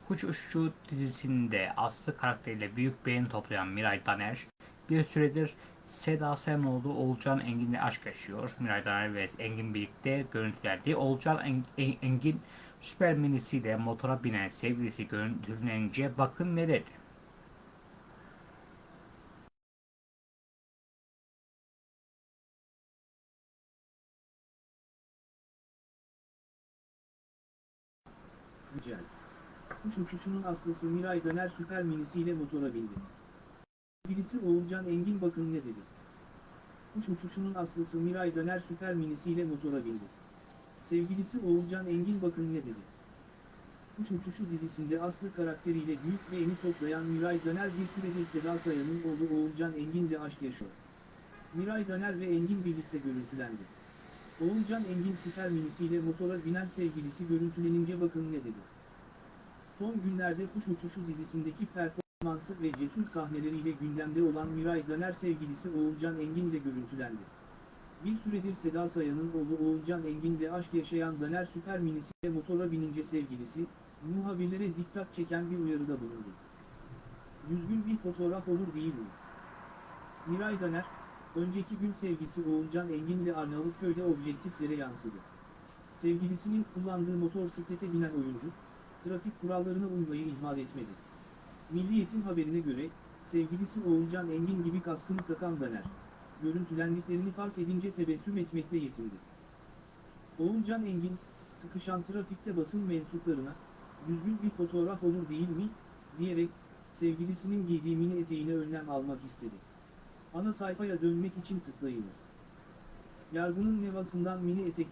Kuş Uçuşu dizisinde Aslı karakteriyle büyük beğeni toplayan Miray Daner bir süredir Seda Sayamoğlu Oğulcan Engin'le aşk yaşıyor. Miray Daner ve Engin birlikte görüntülendi. Oğulcan En- En- Engin süper minisiyle motora binen sevgilisi görüntülenince bakın ne dedi. Güncel. Kuş uçuşunun aslısı Miray Döner süper minisiyle motora bindi. Birisi Oğulcan Engin bakın ne dedi. Kuş uçuşunun aslısı Miray Döner süper minisiyle motora bindi. Sevgilisi Oğulcan Engin bakın ne dedi. Kuş Uçuşu dizisinde Aslı karakteriyle büyük beğeni toplayan Miray Döner bir süredir Seda Sayan'ın oğlu Oğulcan Engin'le aşk yaşıyor. Miray Döner ve Engin birlikte görüntülendi. Oğulcan Engin süper minisiyle motora binen sevgilisi görüntülenince bakın ne dedi. Son günlerde Kuş Uçuşu dizisindeki performansı ve cesur sahneleriyle gündemde olan Miray Döner sevgilisi Oğulcan Engin ile görüntülendi. Bir süredir Seda Sayan'ın oğlu Oğulcan Engin'le aşk yaşayan Döner süper minisiyle motora binince sevgilisi, muhabirlere dikkat çeken bir uyarıda bulundu. Düzgün bir fotoğraf olur değil mi? Miray Döner, önceki gün sevgisi Oğulcan Engin'le Arnavutköy'de objektiflere yansıdı. Sevgilisinin kullandığı motosiklete binen oyuncu, trafik kurallarına uymayı ihmal etmedi. Milliyet'in haberine göre, sevgilisi Oğulcan Engin gibi kaskını takan Daner, görüntülendiklerini fark edince tebessüm etmekle yetindi. Oğulcan Engin, sıkışan trafikte basın mensuplarına, düzgün bir fotoğraf olur değil mi, diyerek, sevgilisinin giydiği mini eteğine önlem almak istedi. Ana sayfaya dönmek için tıklayınız. Yargının nevasından mini etek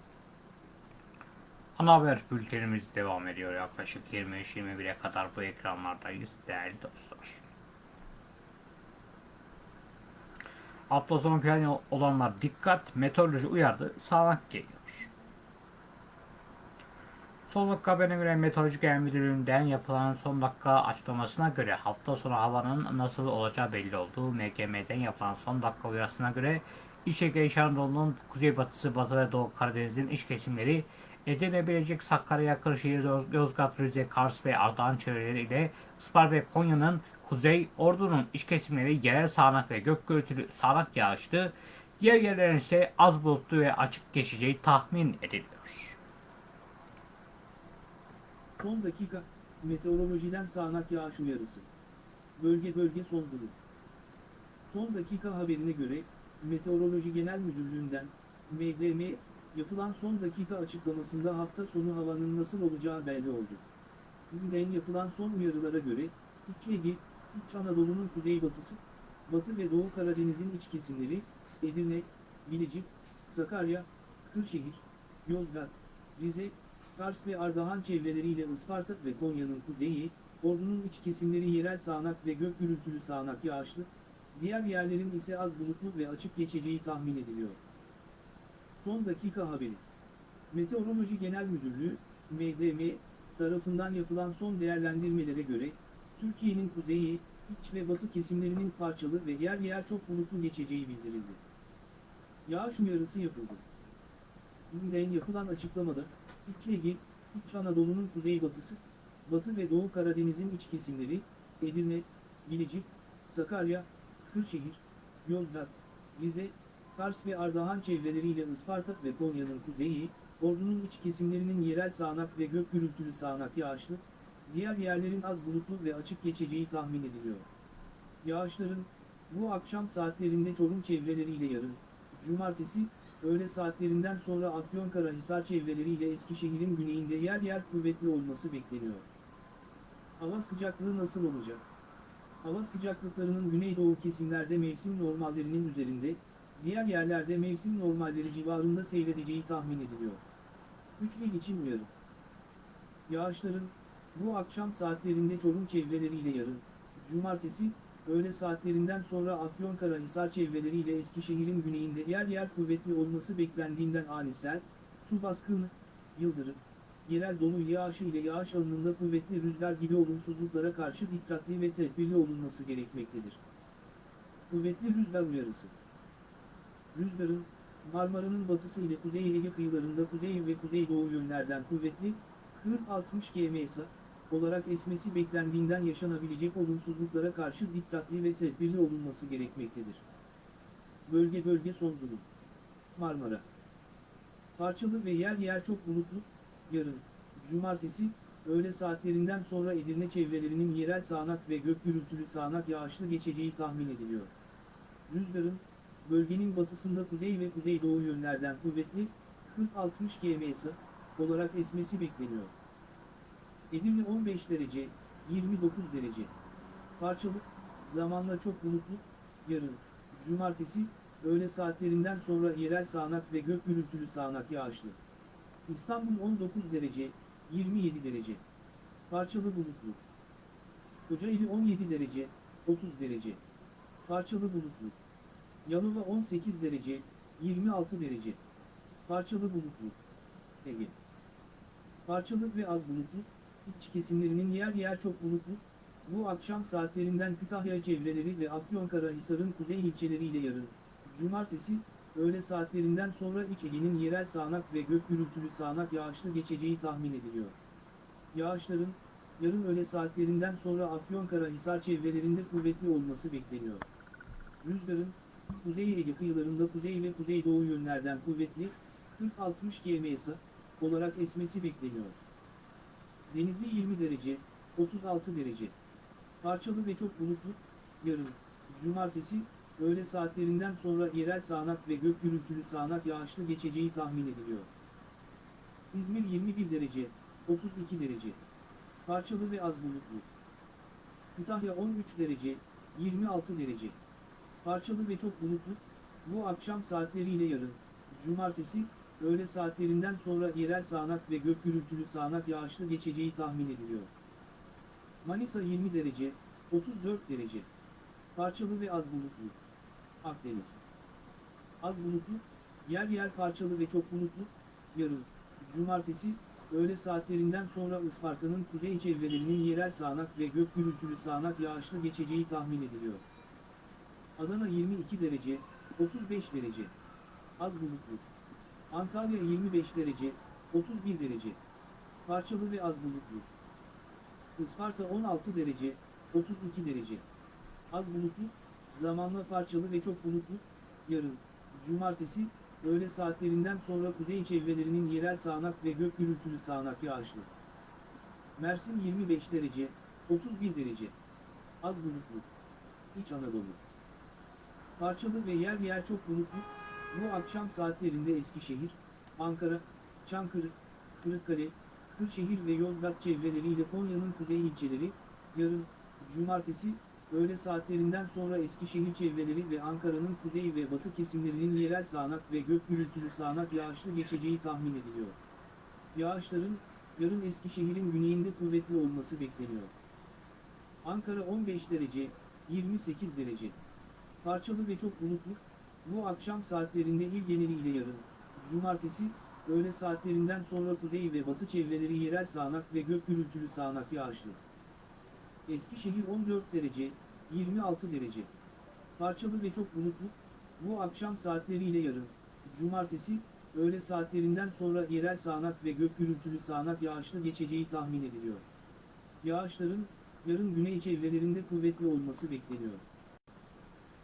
Ana haber bültenimiz devam ediyor. Yaklaşık 23-21'e kadar bu ekranlardayız değerli dostlar. Sonu planı olanlar dikkat, meteoroloji uyardı, sağanak geliyor. Son haberine göre Meteoroloji Genel Müdürlüğü'nden yapılan son dakika açıklamasına göre hafta sonu havanın nasıl olacağı belli oldu. MGM'den yapılan son dakika uyarısına göre İç Ege İç kuzeybatısı, batı ve doğu Karadeniz'in iç kesimleri Edirne, Bilecik, Sakarya, Kırşehir, Yoz- Yozgat, Rize, Kars ve Ardahan çevreleri ile ve Konya'nın kuzey, Ordu'nun iç kesimleri yerel sağanak ve gök gürültülü sağanak yağışlı, diğer yerlerin ise az bulutlu ve açık geçeceği tahmin ediliyor. Son dakika, meteorolojiden sağanak yağış uyarısı. Bölge bölge son durum. Son dakika haberine göre, Meteoroloji Genel Müdürlüğü'nden, MGM, Yapılan son dakika açıklamasında hafta sonu havanın nasıl olacağı belli oldu. Günden yapılan son uyarılara göre, İç Ege, İç Anadolu'nun kuzeybatısı, Batı ve Doğu Karadeniz'in iç kesimleri, Edirne, Bilecik, Sakarya, Kırşehir, Yozgat, Rize, Kars ve Ardahan çevreleriyle Isparta ve Konya'nın kuzeyi, Ordu'nun iç kesimleri yerel sağanak ve gök gürültülü sağanak yağışlı, diğer yerlerin ise az bulutlu ve açık geçeceği tahmin ediliyor. Son dakika haberi. Meteoroloji Genel Müdürlüğü, MDM, tarafından yapılan son değerlendirmelere göre, Türkiye'nin kuzeyi, iç ve batı kesimlerinin parçalı ve yer yer çok bulutlu geçeceği bildirildi. Yağış uyarısı yapıldı. Günden yapılan açıklamada, İç Ege, İç Anadolu'nun kuzeybatısı, Batı ve Doğu Karadeniz'in iç kesimleri, Edirne, Bilecik, Sakarya, Kırşehir, Yozgat, Rize, Kars ve Ardahan çevreleriyle Isparta ve Konya'nın kuzeyi, Ordu'nun iç kesimlerinin yerel sağanak ve gök gürültülü sağanak yağışlı, diğer yerlerin az bulutlu ve açık geçeceği tahmin ediliyor. Yağışların, bu akşam saatlerinde Çorum çevreleriyle yarın, cumartesi, öğle saatlerinden sonra Afyonkarahisar çevreleriyle Eskişehir'in güneyinde yer yer kuvvetli olması bekleniyor. Hava sıcaklığı nasıl olacak? Hava sıcaklıklarının güneydoğu kesimlerde mevsim normallerinin üzerinde, diğer yerlerde mevsim normalleri civarında seyredeceği tahmin ediliyor. 3 il için uyarı. Yağışların, bu akşam saatlerinde Çorum çevreleriyle yarın, cumartesi, öğle saatlerinden sonra Afyonkarahisar çevreleriyle Eskişehir'in güneyinde yer yer kuvvetli olması beklendiğinden ani sel, su baskını, yıldırım, yerel dolu yağışı ile yağış alanında kuvvetli rüzgar gibi olumsuzluklara karşı dikkatli ve tedbirli olunması gerekmektedir. Kuvvetli rüzgar uyarısı. Rüzgarın, Marmara'nın batısı ile Kuzey Ege kıyılarında kuzey ve kuzeydoğu yönlerden kuvvetli, 40-60 km/s olarak esmesi beklendiğinden yaşanabilecek olumsuzluklara karşı dikkatli ve tedbirli olunması gerekmektedir. Bölge bölge son durum. Marmara Parçalı ve yer yer çok bulutlu, yarın, cumartesi, öğle saatlerinden sonra Edirne çevrelerinin yerel sağanak ve gök gürültülü sağanak yağışlı geçeceği tahmin ediliyor. Rüzgarın, bölgenin batısında kuzey ve kuzeydoğu yönlerden kuvvetli, 40-60 km/s olarak esmesi bekleniyor. Edirne 15 derece, 29 derece. Parçalı, zamanla çok bulutlu, yarın, cumartesi, öğle saatlerinden sonra yerel sağanak ve gök gürültülü sağanak yağışlı. İstanbul 19 derece, 27 derece. Parçalı bulutlu. Kocaeli 17 derece, 30 derece. Parçalı bulutlu. Yalova 18 derece, 26 derece. Parçalı bulutlu. Ege. Parçalı ve az bulutlu, iç kesimlerinin yer yer çok bulutlu, bu akşam saatlerinden Kütahya çevreleri ve Afyonkarahisar'ın kuzey ilçeleriyle yarın, cumartesi, öğle saatlerinden sonra İç Ege'nin yerel sağanak ve gök gürültülü sağanak yağışlı geçeceği tahmin ediliyor. Yağışların, yarın öğle saatlerinden sonra Afyonkarahisar çevrelerinde kuvvetli olması bekleniyor. Rüzgarın, Kuzey Ege kıyılarında kuzey ve kuzeydoğu yönlerden kuvvetli, 40-60 km/s olarak esmesi bekleniyor. Denizli 20 derece, 36 derece. Parçalı ve çok bulutlu, yarın, cumartesi, öğle saatlerinden sonra yerel sağanak ve gök gürültülü sağanak yağışlı geçeceği tahmin ediliyor. İzmir 21 derece, 32 derece. Parçalı ve az bulutlu. Kütahya 13 derece, 26 derece. Parçalı ve çok bulutlu, bu akşam saatleriyle yarın, cumartesi, öğle saatlerinden sonra yerel sağanak ve gök gürültülü sağanak yağışlı geçeceği tahmin ediliyor. Manisa 20 derece, 34 derece. Parçalı ve az bulutlu. Akdeniz. Az bulutlu, yer yer parçalı ve çok bulutlu, yarın, cumartesi, öğle saatlerinden sonra Isparta'nın kuzey çevrelerinin yerel sağanak ve gök gürültülü sağanak yağışlı geçeceği tahmin ediliyor. Adana 22 derece, 35 derece. Az bulutlu. Antalya 25 derece, 31 derece. Parçalı ve az bulutlu. Isparta 16 derece, 32 derece. Az bulutlu, zamanla parçalı ve çok bulutlu, yarın, cumartesi, öğle saatlerinden sonra kuzey çevrelerinin yerel sağanak ve gök gürültülü sağanak yağışlı. Mersin 25 derece, 31 derece. Az bulutlu. İç Anadolu. Parçalı ve yer yer çok bulutlu, bu akşam saatlerinde Eskişehir, Ankara, Çankırı, Kırıkkale, Kırşehir ve Yozgat çevreleriyle Konya'nın kuzey ilçeleri, yarın, cumartesi, öğle saatlerinden sonra Eskişehir çevreleri ve Ankara'nın kuzey ve batı kesimlerinin yerel sağanak ve gök gürültülü sağanak yağışlı geçeceği tahmin ediliyor. Yağışların, yarın Eskişehir'in güneyinde kuvvetli olması bekleniyor. Ankara 15 derece, 28 derece. Parçalı ve çok bulutlu, bu akşam saatlerinde il geneliyle yarın, cumartesi, öğle saatlerinden sonra kuzey ve batı çevreleri yerel sağanak ve gök gürültülü sağanak yağışlı. Eskişehir 14 derece, 26 derece. Parçalı ve çok bulutlu, bu akşam saatleriyle yarın, cumartesi, öğle saatlerinden sonra yerel sağanak ve gök gürültülü sağanak yağışlı geçeceği tahmin ediliyor. Yağışların, yarın güney çevrelerinde kuvvetli olması bekleniyor.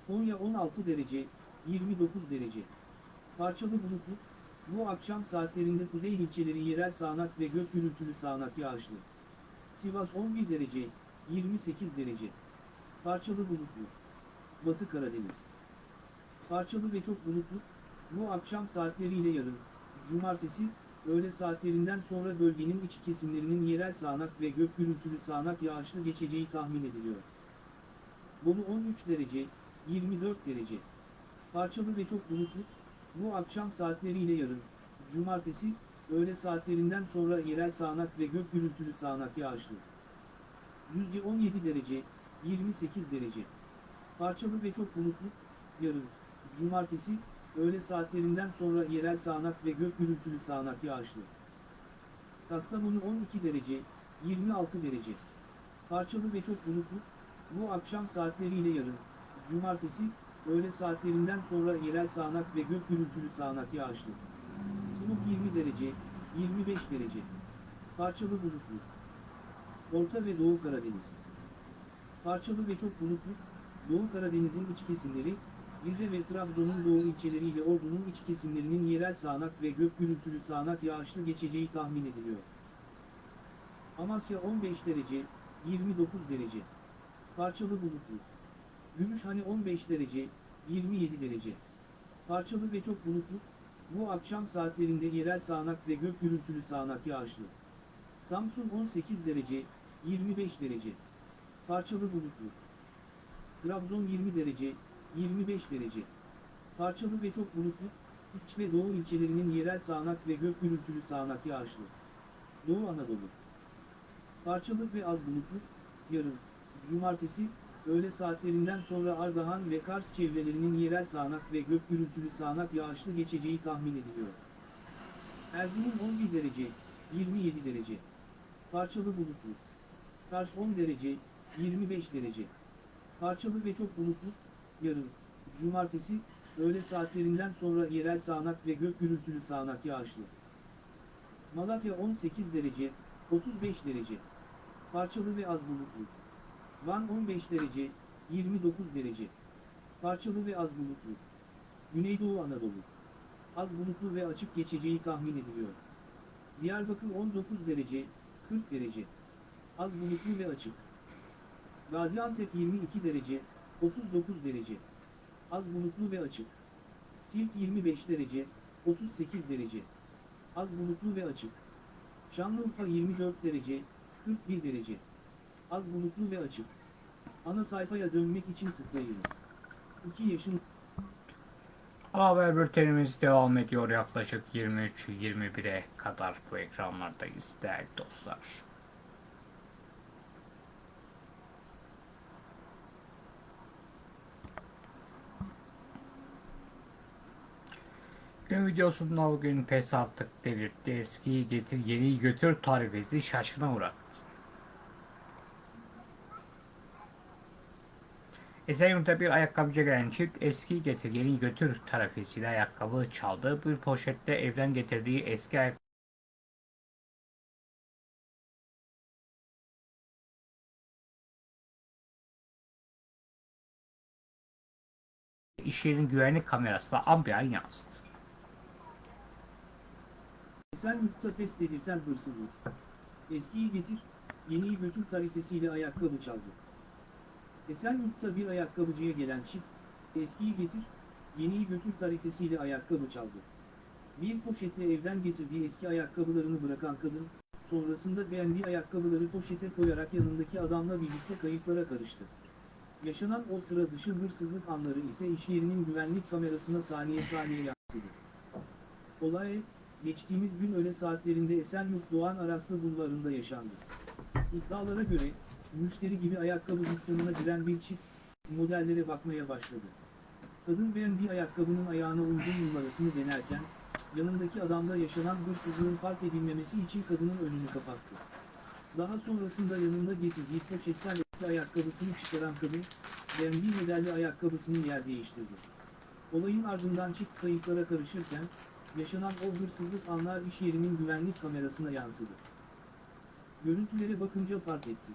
Konya 16 derece, 29 derece. Parçalı bulutlu, bu akşam saatlerinde kuzey ilçeleri yerel sağanak ve gök gürültülü sağanak yağışlı. Sivas 11 derece, 28 derece. Parçalı bulutlu. Batı Karadeniz. Parçalı ve çok bulutlu, bu akşam saatleriyle yarın, cumartesi, öğle saatlerinden sonra bölgenin iç kesimlerinin yerel sağanak ve gök gürültülü sağanak yağışlı geçeceği tahmin ediliyor. Bolu 13 derece, 24 derece. Parçalı ve çok bulutlu, bu akşam saatleriyle yarın, cumartesi, öğle saatlerinden sonra yerel sağanak ve gök gürültülü sağanak yağışlı. Düzce 17 derece, 28 derece. Parçalı ve çok bulutlu, yarın, cumartesi, öğle saatlerinden sonra yerel sağanak ve gök gürültülü sağanak yağışlı. Kastamonu 12 derece, 26 derece. Parçalı ve çok bulutlu, bu akşam saatleriyle yarın, cumartesi, öğle saatlerinden sonra yerel sağanak ve gök gürültülü sağanak yağışlı. Sinop 20 derece, 25 derece. Parçalı bulutlu. Orta ve Doğu Karadeniz. Parçalı ve çok bulutlu, Doğu Karadeniz'in iç kesimleri, Rize ve Trabzon'un doğu ilçeleriyle Ordu'nun iç kesimlerinin yerel sağanak ve gök gürültülü sağanak yağışlı geçeceği tahmin ediliyor. Amasya 15 derece, 29 derece. Parçalı bulutlu. Gümüşhane 15 derece, 27 derece. Parçalı ve çok bulutlu, bu akşam saatlerinde yerel sağanak ve gök gürültülü sağanak yağışlı. Samsun 18 derece, 25 derece. Parçalı bulutlu. Trabzon 20 derece, 25 derece. Parçalı ve çok bulutlu, iç ve doğu ilçelerinin yerel sağanak ve gök gürültülü sağanak yağışlı. Doğu Anadolu. Parçalı ve az bulutlu, yarın, cumartesi, öğle saatlerinden sonra Ardahan ve Kars çevrelerinin yerel sağanak ve gök gürültülü sağanak yağışlı geçeceği tahmin ediliyor. Erzurum 11 derece, 27 derece. Parçalı bulutlu. Kars 10 derece, 25 derece. Parçalı ve çok bulutlu, yarın, cumartesi, öğle saatlerinden sonra yerel sağanak ve gök gürültülü sağanak yağışlı. Malatya 18 derece, 35 derece. Parçalı ve az bulutlu. Van 15 derece, 29 derece. Parçalı ve az bulutlu. Güneydoğu Anadolu. Az bulutlu ve açık geçeceği tahmin ediliyor. Diyarbakır 19 derece, 40 derece. Az bulutlu ve açık. Gaziantep 22 derece, 39 derece. Az bulutlu ve açık. Siirt 25 derece, 38 derece. Az bulutlu ve açık. Şanlıurfa 24 derece, 41 derece. Az bulutlu ve açık. Ana sayfaya dönmek için tıklayınız. 2 yaşın Haber bültenimiz devam ediyor yaklaşık 23-21'e kadar bu ekranlardayız değerli dostlar. Gün videosunda bugün pes artık delirtti. Eskiyi getir yeniyi götür tarifesi şaşkına uğrattı. Esenyurt'ta bir ayakkabıcı gelen çift eski getir yeni götür tarifesiyle ayakkabı çaldı. Bir poşette evden getirdiği eski ayakkabı iş yerinin güvenlik kamerasına ambiyan yansıdı. Esenyurt'ta pes dedirten hırsızlık. Eskiyi getir, yeniyi götür tarifesiyle ayakkabı çaldı. Esenyurt'ta bir ayakkabıcıya gelen çift, eskiyi getir, yeniyi götür tarifesiyle ayakkabı çaldı. Bir poşetle evden getirdiği eski ayakkabılarını bırakan kadın, sonrasında beğendiği ayakkabıları poşete koyarak yanındaki adamla birlikte kayıplara karıştı. Yaşanan o sıra dışı hırsızlık anları ise iş yerinin güvenlik kamerasına saniye saniye yansıdı. Olay, geçtiğimiz gün öğle saatlerinde Esenyurt Doğan Araslı bulvarında yaşandı. İddialara göre, müşteri gibi ayakkabı dükkanına giren bir çift, modellere bakmaya başladı. Kadın beğendiği ayakkabının ayağına uygun numarasını denerken, yanındaki adamda yaşanan hırsızlığın fark edilmemesi için kadının önünü kapattı. Daha sonrasında yanında getirdiği poşetten eski ayakkabısını çıkaran kadın, beğendiği modelli ayakkabısını yer değiştirdi. Olayın ardından çift kayıplara karışırken, yaşanan o hırsızlık anlar iş yerinin güvenlik kamerasına yansıdı. Görüntülere bakınca fark ettik.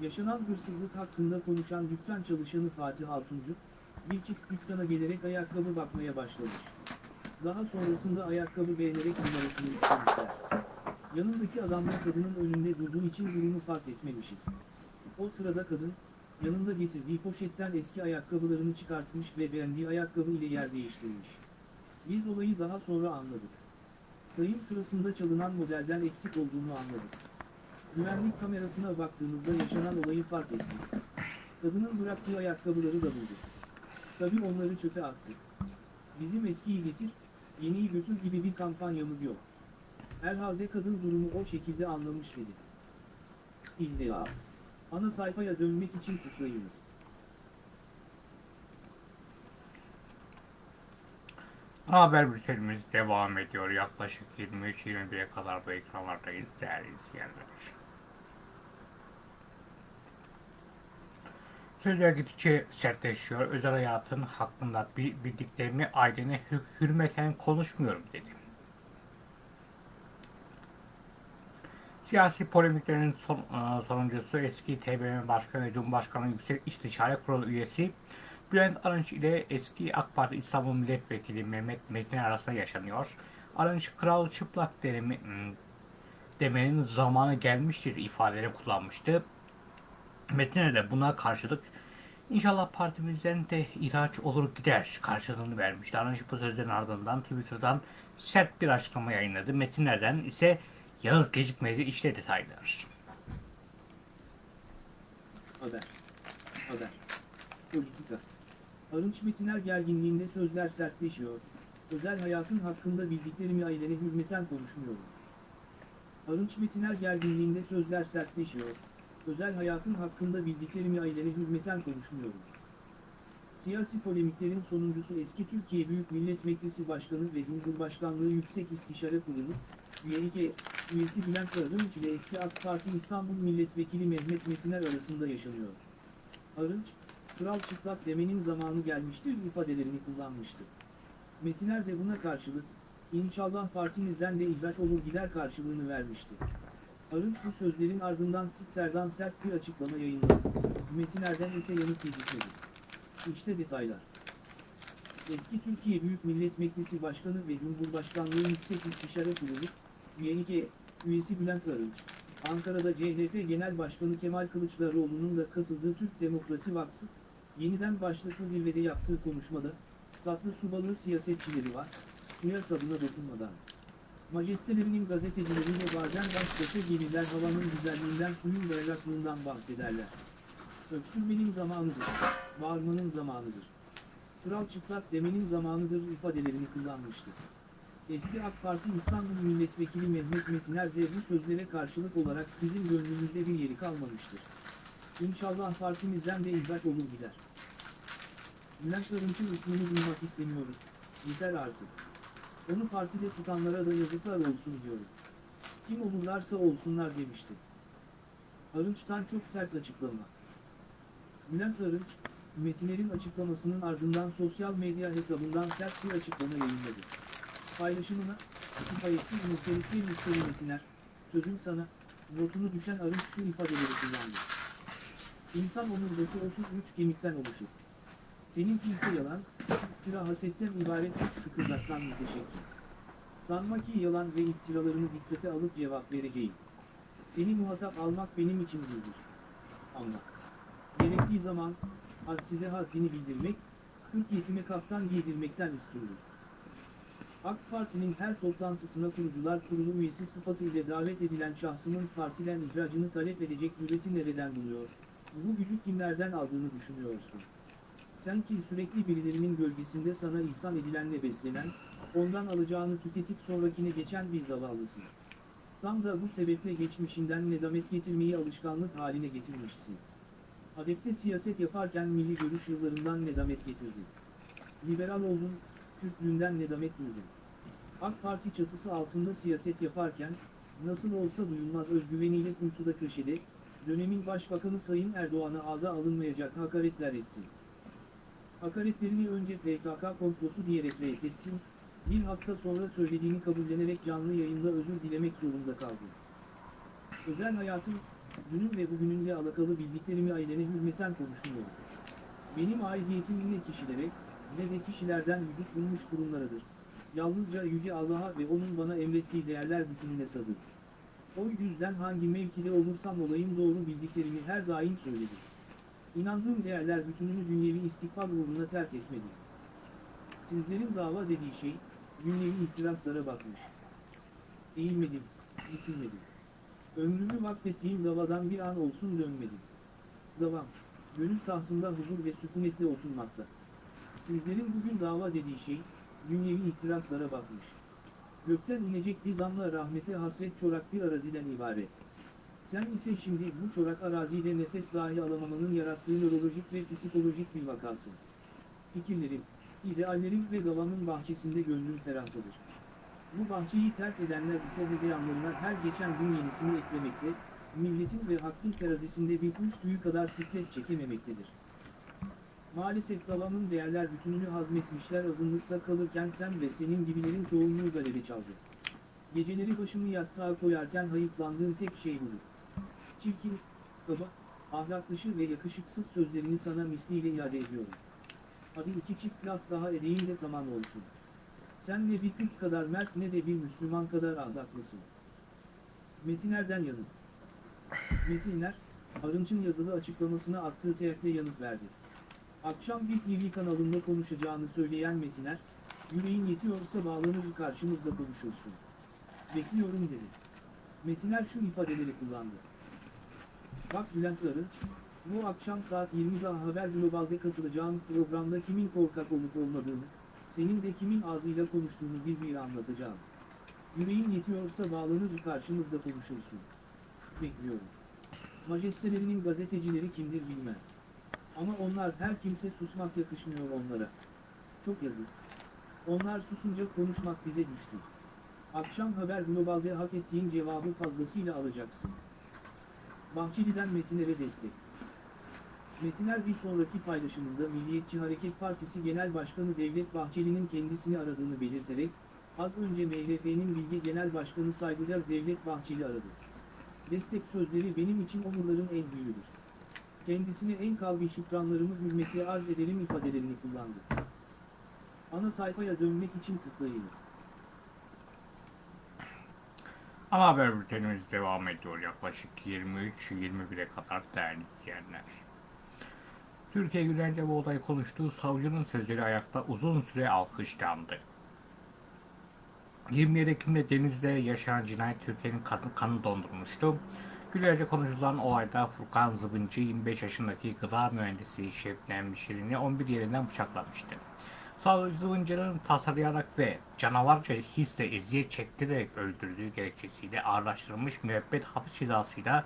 Yaşanan hırsızlık hakkında konuşan dükkan çalışanı Fatih Altuncu, bir çift dükkana gelerek ayakkabı bakmaya başlamış. Daha sonrasında ayakkabı beğenerek numarasını istemişler. Yanındaki adamla kadının önünde durduğu için durumu fark etmemişiz. O sırada kadın, yanında getirdiği poşetten eski ayakkabılarını çıkartmış ve beğendiği ayakkabı ile yer değiştirmiş. Biz olayı daha sonra anladık. Sayım sırasında çalınan modelden eksik olduğunu anladık. Güvenlik kamerasına baktığımızda yaşanan olayı fark ettik. Kadının bıraktığı ayakkabıları da bulduk. Tabii onları çöpe attık. Bizim eskiyi getir, yeniyi götür gibi bir kampanyamız yok. Herhalde kadın durumu o şekilde anlamış dedi. İlla. Ana sayfaya dönmek için tıklayınız. Haber bültenimiz devam ediyor. Yaklaşık 23-21'e kadar bu ekranlardayız değerli izleyenler. Sözler gittikçe sertleşiyor. Özel hayatın hakkında bi- bildiklerimi ailene hür- hürmeten konuşmuyorum dedi. Siyasi polemiklerin son, e, sonuncusu eski TBMM Başkanı ve Cumhurbaşkanı Yüksek İstişare Kurulu üyesi Bülent Arınç ile eski AK Parti İstanbul Milletvekili Mehmet Metin arasında yaşanıyor. Arınç kral çıplak derimi, hmm, demenin zamanı gelmiştir ifadeleri kullanmıştı. Metin'e de buna karşılık inşallah partimizden de ihraç olur gider karşılığını vermişti. Arınç bu sözlerin ardından Twitter'dan sert bir açıklama yayınladı. Metinlerden ise yanıt gecikmedi işte detaylar. Haber. Haber. Politika. Arınç Metiner gerginliğinde sözler sertleşiyor. Özel hayatın hakkında bildiklerimi ailene hürmeten konuşmuyorum. Arınç Metiner gerginliğinde sözler sertleşiyor. Özel hayatın hakkında bildiklerimi ailene hürmeten konuşmuyorum. Siyasi polemiklerin sonuncusu eski Türkiye Büyük Millet Meclisi Başkanı ve Cumhurbaşkanlığı Yüksek İstişare Kurulu, üyelik üyesi Bülent Arınç ile eski AK Parti İstanbul Milletvekili Mehmet Metiner arasında yaşanıyor. Arınç, kral çıplak demenin zamanı gelmiştir ifadelerini kullanmıştı. Metiner de buna karşılık, inşallah partimizden de ihraç olur gider karşılığını vermişti. Arınç bu sözlerin ardından Twitter'dan sert bir açıklama yayınladı. Metiner'den ise yanıt gecikmedi. İşte detaylar. Eski Türkiye Büyük Millet Meclisi Başkanı ve Cumhurbaşkanlığı Yüksek İstişare Kurulu, üyelik üyesi Bülent Arınç, Ankara'da CHP Genel Başkanı Kemal Kılıçdaroğlu'nun da katıldığı Türk Demokrasi Vakfı, yeniden başlıklı zirvede yaptığı konuşmada, tatlı su balığı siyasetçileri var, suya sabuna dokunmadan. Majestelerinin gazetecileriyle bazen baş başa gelirler havanın güzelliğinden suyun berraklığından bahsederler. Öksürmenin zamanıdır, bağırmanın zamanıdır. Kral çıplak demenin zamanıdır ifadelerini kullanmıştı. Eski AK Parti İstanbul Milletvekili Mehmet Metiner de bu sözlere karşılık olarak bizim gönlümüzde bir yeri kalmamıştır. İnşallah partimizden de ihraç olur gider. Bülent Arınç'ın ismini duymak istemiyoruz. Yeter artık. Onu partide tutanlara da yazıklar olsun diyorum. Kim olurlarsa olsunlar demişti. Arınç'tan çok sert açıklama. Bülent Arınç, Metiner'in açıklamasının ardından sosyal medya hesabından sert bir açıklama yayınladı. Paylaşımına, kifayetsiz muhteris bir müşteri Metiner, sözüm sana, notunu düşen Arınç şu ifadeleri kullandı. İnsan omurgası 33 kemikten oluşur. Seninki ise yalan, iftira hasetten ibaret üç kıkırdaktan müteşekkir. Sanma ki yalan ve iftiralarını dikkate alıp cevap vereceğim. Seni muhatap almak benim için zildir. Anla. Gerektiği zaman, had size haddini bildirmek, kırk yetime kaftan giydirmekten üstündür. AK Parti'nin her toplantısına kurucular kurulu üyesi sıfatıyla davet edilen şahsımın partiden ihracını talep edecek cüreti nereden buluyor? Bu gücü kimlerden aldığını düşünüyorsun? Sen ki sürekli birilerinin gölgesinde sana ihsan edilenle beslenen, ondan alacağını tüketip sonrakine geçen bir zavallısın. Tam da bu sebeple geçmişinden nedamet getirmeyi alışkanlık haline getirmişsin. Adepte siyaset yaparken milli görüş yıllarından nedamet getirdin. Liberal oldun, Kürtlüğünden nedamet duydun. AK Parti çatısı altında siyaset yaparken, nasıl olsa duyulmaz özgüveniyle kuytuda köşede, dönemin başbakanı Sayın Erdoğan'a ağza alınmayacak hakaretler ettin. Hakaretlerini önce PKK komplosu diyerek reddettin, bir hafta sonra söylediğini kabullenerek canlı yayında özür dilemek zorunda kaldın. Özel hayatım, dünün ve bugününle alakalı bildiklerimi ailene hürmeten konuşmuyorum. Benim aidiyetim ne kişilere, ne de kişilerden vücut bulmuş kurumlaradır. Yalnızca Yüce Allah'a ve O'nun bana emrettiği değerler bütününe sadır. O yüzden hangi mevkide olursam olayım doğru bildiklerimi her daim söyledim. İnandığım değerler bütününü dünyevi istikbal uğruna terk etmedim. Sizlerin dava dediği şey, dünyevi ihtiraslara bakmış. Eğilmedim, bükülmedim. Ömrümü vakfettiğim davadan bir an olsun dönmedim. Davam, gönül tahtında huzur ve sükunetle oturmakta. Sizlerin bugün dava dediği şey, dünyevi ihtiraslara batmış. Gökten inecek bir damla rahmete hasret çorak bir araziden ibaret. Sen ise şimdi bu çorak araziyle nefes dahi alamamanın yarattığı nörolojik ve psikolojik bir vakasın. Fikirlerim, ideallerim ve davamın bahçesinde gönlüm ferahtadır. Bu bahçeyi terk edenler ise hezeyanlarına her geçen gün yenisini eklemekte, milletin ve hakkın terazisinde bir kuş tüyü kadar siklet çekememektedir. Maalesef davamın değerler bütününü hazmetmişler azınlıkta kalırken sen ve senin gibilerin çoğunluğu galebe çaldı. Geceleri başımı yastığa koyarken hayıflandığım tek şey budur. Çirkin, kaba, ahlak dışı ve yakışıksız sözlerini sana misliyle iade ediyorum. Hadi iki çift laf daha edeyim de tamam olsun. Sen ne bir Türk kadar mert ne de bir Müslüman kadar ahlaklısın. Metiner'den yanıt. Metiner, Arınç'ın yazılı açıklamasına attığı teğetle yanıt verdi. Akşam bir TV kanalında konuşacağını söyleyen Metiner, yüreğin yetiyorsa bağlanır karşımızda konuşursun. Bekliyorum dedi. Metiner şu ifadeleri kullandı. Bak Bülent Arınç, bu akşam saat 20'de Haber Global'de katılacağım programda kimin korkak olup olmadığını, senin de kimin ağzıyla konuştuğunu bir bir anlatacağım. Yüreğin yetiyorsa bağlanır karşımızda konuşursun. Bekliyorum. Majestelerinin gazetecileri kimdir bilmem. Ama onlar her kimse susmak yakışmıyor onlara. Çok yazık. Onlar susunca konuşmak bize düştü. Akşam Haber Global'de hak ettiğin cevabı fazlasıyla alacaksın. Bahçeli'den Metiner'e destek. Metiner bir sonraki paylaşımında Milliyetçi Hareket Partisi Genel Başkanı Devlet Bahçeli'nin kendisini aradığını belirterek, az önce MHP'nin Bilge Genel Başkanı saygıdeğer Devlet Bahçeli aradı. Destek sözleri benim için onurların en büyüğüdür. Kendisine en kalbi şükranlarımı hürmetle arz ederim ifadelerini kullandı. Ana sayfaya dönmek için tıklayınız. Ana haber bültenimiz devam ediyor yaklaşık 23-21'e kadar değerli izleyenler. Türkiye Gülerce bu olayı konuştuğu savcının sözleri ayakta uzun süre alkışlandı. 27 Ekim'de Denizli'de yaşanan cinayet Türkiye'nin kanı, kanı dondurmuştu. Gülerce konuşulan olayda Furkan Zıbıncı 25 yaşındaki gıda mühendisi Şebnem Şirin'i 11 yerinden bıçaklamıştı. Savcı Zıbıncı'nın tasarlayarak ve canavarca hisle eziyet çektirerek öldürdüğü gerekçesiyle ağırlaştırılmış müebbet hapis cezasıyla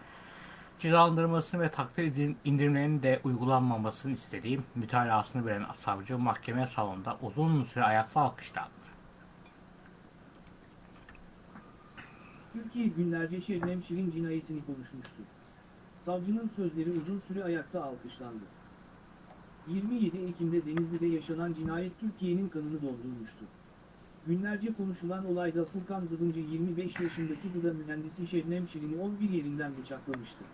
cezalandırılmasını ve takdir indirimlerinin de uygulanmamasını istediği mütalasını veren savcı mahkeme salonunda uzun süre ayakta alkışlandı. Türkiye günlerce Şebnem Şirin cinayetini konuşmuştu. Savcının sözleri uzun süre ayakta alkışlandı. 27 Ekim'de Denizli'de yaşanan cinayet Türkiye'nin kanını dondurmuştu. Günlerce konuşulan olayda Furkan Zıbıncı 25 yaşındaki gıda mühendisi Şebnem Şirin'i 11 yerinden bıçaklamıştı.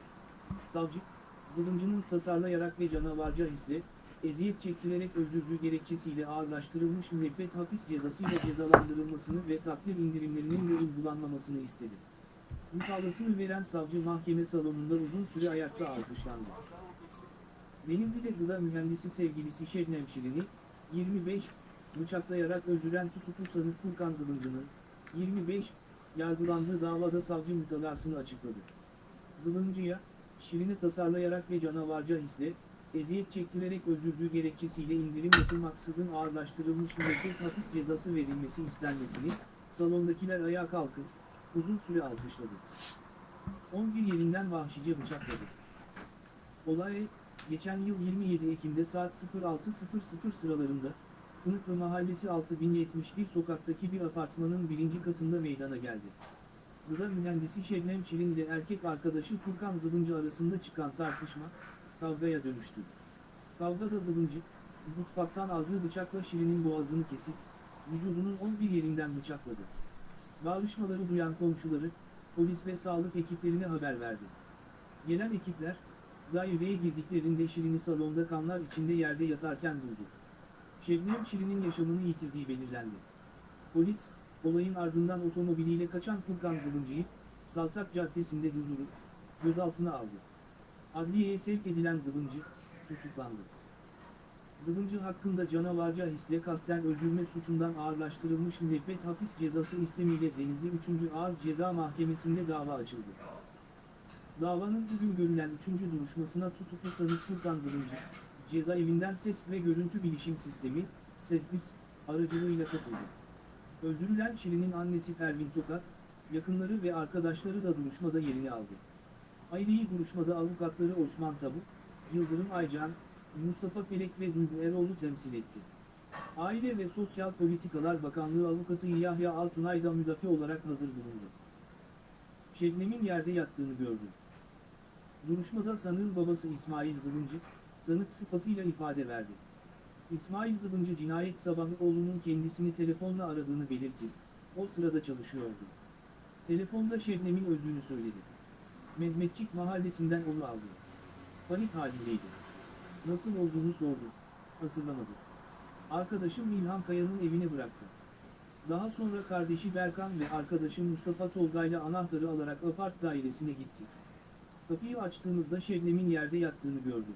Savcı, Zıbıncı'nın tasarlayarak ve canavarca hisle, eziyet çektirerek öldürdüğü gerekçesiyle ağırlaştırılmış müebbet hapis cezasıyla cezalandırılmasını ve takdir indirimlerinin de uygulanmamasını istedi. Mütalasını veren savcı mahkeme salonunda uzun süre ayakta alkışlandı. Denizli'de gıda mühendisi sevgilisi Şebnem Şirin'i, 25, bıçaklayarak öldüren tutuklu sanık Furkan Zılıncı'nın 25 yargılandığı davada savcı mütalasını açıkladı. Zılıncı'ya, Şirin'i tasarlayarak ve canavarca hisle, eziyet çektirerek öldürdüğü gerekçesiyle indirim yapılmaksızın ağırlaştırılmış müebbet hapis cezası verilmesi istenmesini, salondakiler ayağa kalkıp, uzun süre alkışladı. 11 yerinden vahşice bıçakladı. Olay, geçen yıl 27 Ekim'de saat 06.00 sıralarında, Kınıklı Mahallesi 6071 sokaktaki bir apartmanın birinci katında meydana geldi. Gıda mühendisi Şebnem Şirin ile erkek arkadaşı Furkan Zılıncı arasında çıkan tartışma, kavgaya dönüştü. Kavgada Zılıncı, mutfaktan aldığı bıçakla Şirin'in boğazını kesip, vücudunun 11 yerinden bıçakladı. Bağırışmaları duyan komşuları, polis ve sağlık ekiplerine haber verdi. Gelen ekipler, daireye girdiklerinde Şirin'i salonda kanlar içinde yerde yatarken buldu. Şebnem Şirin'in yaşamını yitirdiği belirlendi. Polis, olayın ardından otomobiliyle kaçan Furkan Zılıncı'yı, Saltak Caddesi'nde durdurup, gözaltına aldı. Adliyeye sevk edilen Zılıncı, tutuklandı. Zılıncı hakkında canavarca hisle kasten öldürme suçundan ağırlaştırılmış müebbet hapis cezası istemiyle Denizli 3. Ağır Ceza Mahkemesi'nde dava açıldı. Davanın bugün görülen 3. duruşmasına tutuklu sanık Furkan Zılıncı, cezaevinden ses ve görüntü bilişim sistemi, SEDBİS, aracılığıyla katıldı. Öldürülen Şirin'in annesi Pervin Tokat, yakınları ve arkadaşları da duruşmada yerini aldı. Aileyi duruşmada avukatları Osman Tabuk, Yıldırım Aycan, Mustafa Pelek ve Duygu Eroğlu temsil etti. Aile ve Sosyal Politikalar Bakanlığı avukatı Yahya Altunay da müdafi olarak hazır bulundu. Şebnem'in yerde yattığını gördü. Duruşmada sanığın babası İsmail Zılıncı, tanık sıfatıyla ifade verdi. İsmail Zılıncı cinayet sabahı oğlunun kendisini telefonla aradığını belirtti. O sırada çalışıyordu. Telefonda Şebnem'in öldüğünü söyledi. Mehmetçik mahallesinden onu aldı. Panik halindeydi. Nasıl olduğunu sordu. Hatırlamadı. Arkadaşım İlhan Kaya'nın evine bıraktı. Daha sonra kardeşi Berkan ve arkadaşı Mustafa Tolga'yla anahtarı alarak apart dairesine gitti. Kapıyı açtığımızda Şebnem'in yerde yattığını gördüm.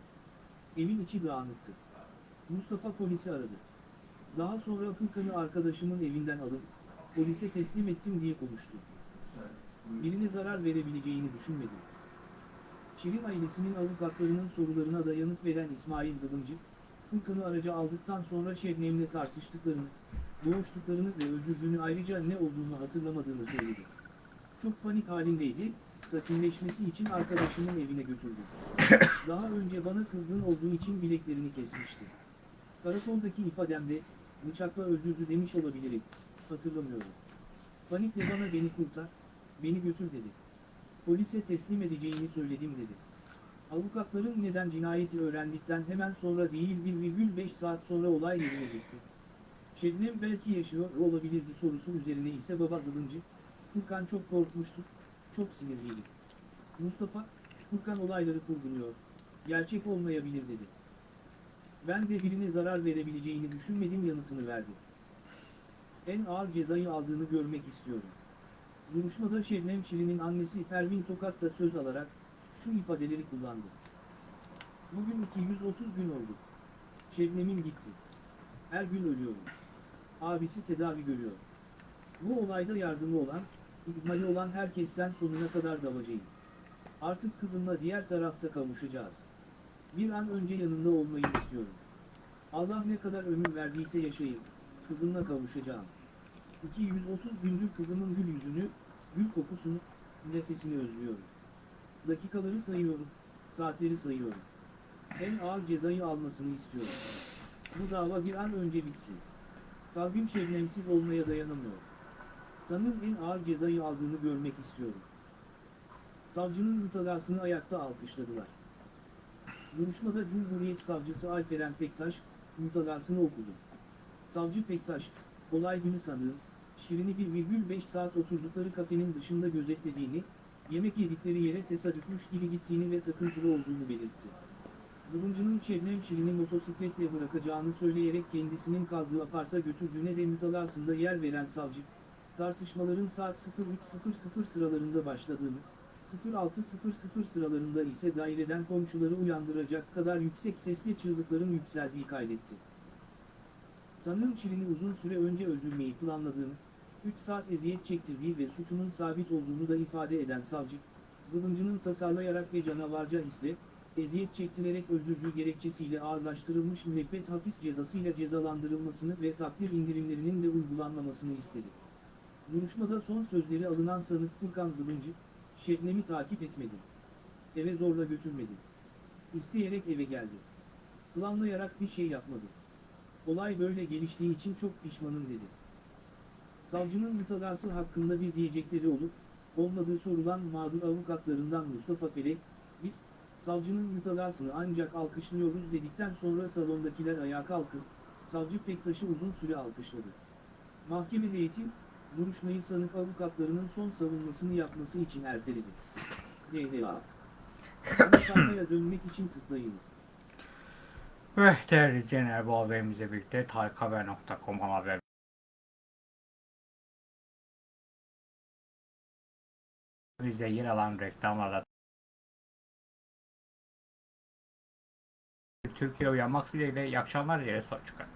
Evin içi dağınıktı. Mustafa polisi aradı. Daha sonra Furkan'ı arkadaşımın evinden alıp polise teslim ettim diye konuştu. Birine zarar verebileceğini düşünmedim. Şirin ailesinin avukatlarının sorularına da yanıt veren İsmail Zılıncı, Furkan'ı araca aldıktan sonra Şebnem'le tartıştıklarını, boğuştuklarını ve öldürdüğünü ayrıca ne olduğunu hatırlamadığını söyledi. Çok panik halindeydi, sakinleşmesi için arkadaşımın evine götürdü. <coughs> Daha önce bana kızgın olduğu için bileklerini kesmişti. Karakoldaki ifademde, bıçakla öldürdü demiş olabilirim, hatırlamıyorum. Panikle bana beni kurtar, beni götür dedi. Polise teslim edeceğini söyledim dedi. Avukatların neden cinayeti öğrendikten hemen sonra değil 1,5 saat sonra olay yerine gitti. Şebnem belki yaşıyor olabilirdi sorusu üzerine ise baba Zılıncı, Furkan çok korkmuştu, çok sinirliydi. Mustafa, Furkan olayları kurguluyor, gerçek olmayabilir dedi. Ben de birine zarar verebileceğini düşünmedim yanıtını verdi. En ağır cezayı aldığını görmek istiyorum. Duruşmada Şebnem Şirin'in annesi Pervin Tokat da söz alarak şu ifadeleri kullandı. Bugün 230 gün oldu. Şebnem'im gitti. Her gün ölüyorum. Abisi tedavi görüyor. Bu olayda yardımı olan, ihmali olan herkesten sonuna kadar davacıyım. Artık kızımla diğer tarafta kavuşacağız. Bir an önce yanında olmayı istiyorum. Allah ne kadar ömür verdiyse yaşayayım. Kızımla kavuşacağım. 230 gündür kızımın gül yüzünü, gül kokusunu, nefesini özlüyorum. Dakikaları sayıyorum, saatleri sayıyorum. En ağır cezayı almasını istiyorum. Bu dava bir an önce bitsin. Kalbim şebnemsiz olmaya dayanamıyor. Sanın en ağır cezayı aldığını görmek istiyorum. Savcının mütalasını ayakta alkışladılar. Duruşmada Cumhuriyet Savcısı Alperen Pektaş, mütalasını okudu. Savcı Pektaş, olay günü sanığın, Şirin'i 1,5 saat oturdukları kafenin dışında gözetlediğini, yemek yedikleri yere tesadüfmüş gibi gittiğini ve takıntılı olduğunu belirtti. Zılıncı'nın Şebnem Şirin'i motosikletle bırakacağını söyleyerek kendisinin kaldığı aparta götürdüğüne de mütalasında yer veren savcı, tartışmaların saat 03.00 sıralarında başladığını, 06.00 sıralarında ise daireden komşuları uyandıracak kadar yüksek sesle çığlıkların yükseldiği kaydetti. Sanığın Şirin'i uzun süre önce öldürmeyi planladığını, 3 saat eziyet çektirdiği ve suçunun sabit olduğunu da ifade eden savcı, Zıvıncı'nın tasarlayarak ve canavarca hisle, eziyet çektirerek öldürdüğü gerekçesiyle ağırlaştırılmış müebbet hapis cezasıyla cezalandırılmasını ve takdir indirimlerinin de uygulanmamasını istedi. Duruşmada son sözleri alınan sanık Furkan Zıvıncı, Şebnem'i takip etmedim. Eve zorla götürmedim. İsteyerek eve geldi. Planlayarak bir şey yapmadım. Olay böyle geliştiği için çok pişmanım dedi. Savcının mütalası hakkında bir diyecekleri olup, olmadığı sorulan mağdur avukatlarından Mustafa Pere, biz, savcının mütalasını ancak alkışlıyoruz dedikten sonra salondakiler ayağa kalkıp, savcı Pektaş'ı uzun süre alkışladı. Mahkeme heyeti, duruşmayı sanık avukatlarının son savunmasını yapması için erteledi. Ana sayfaya dönmek için tıklayınız. Ve değerli izleyenler bu haberimizle birlikte tarikhaber.com haber bizde yer alan reklamlarda Türkiye uyanmak dileğiyle iyi akşamlar diye çıkar.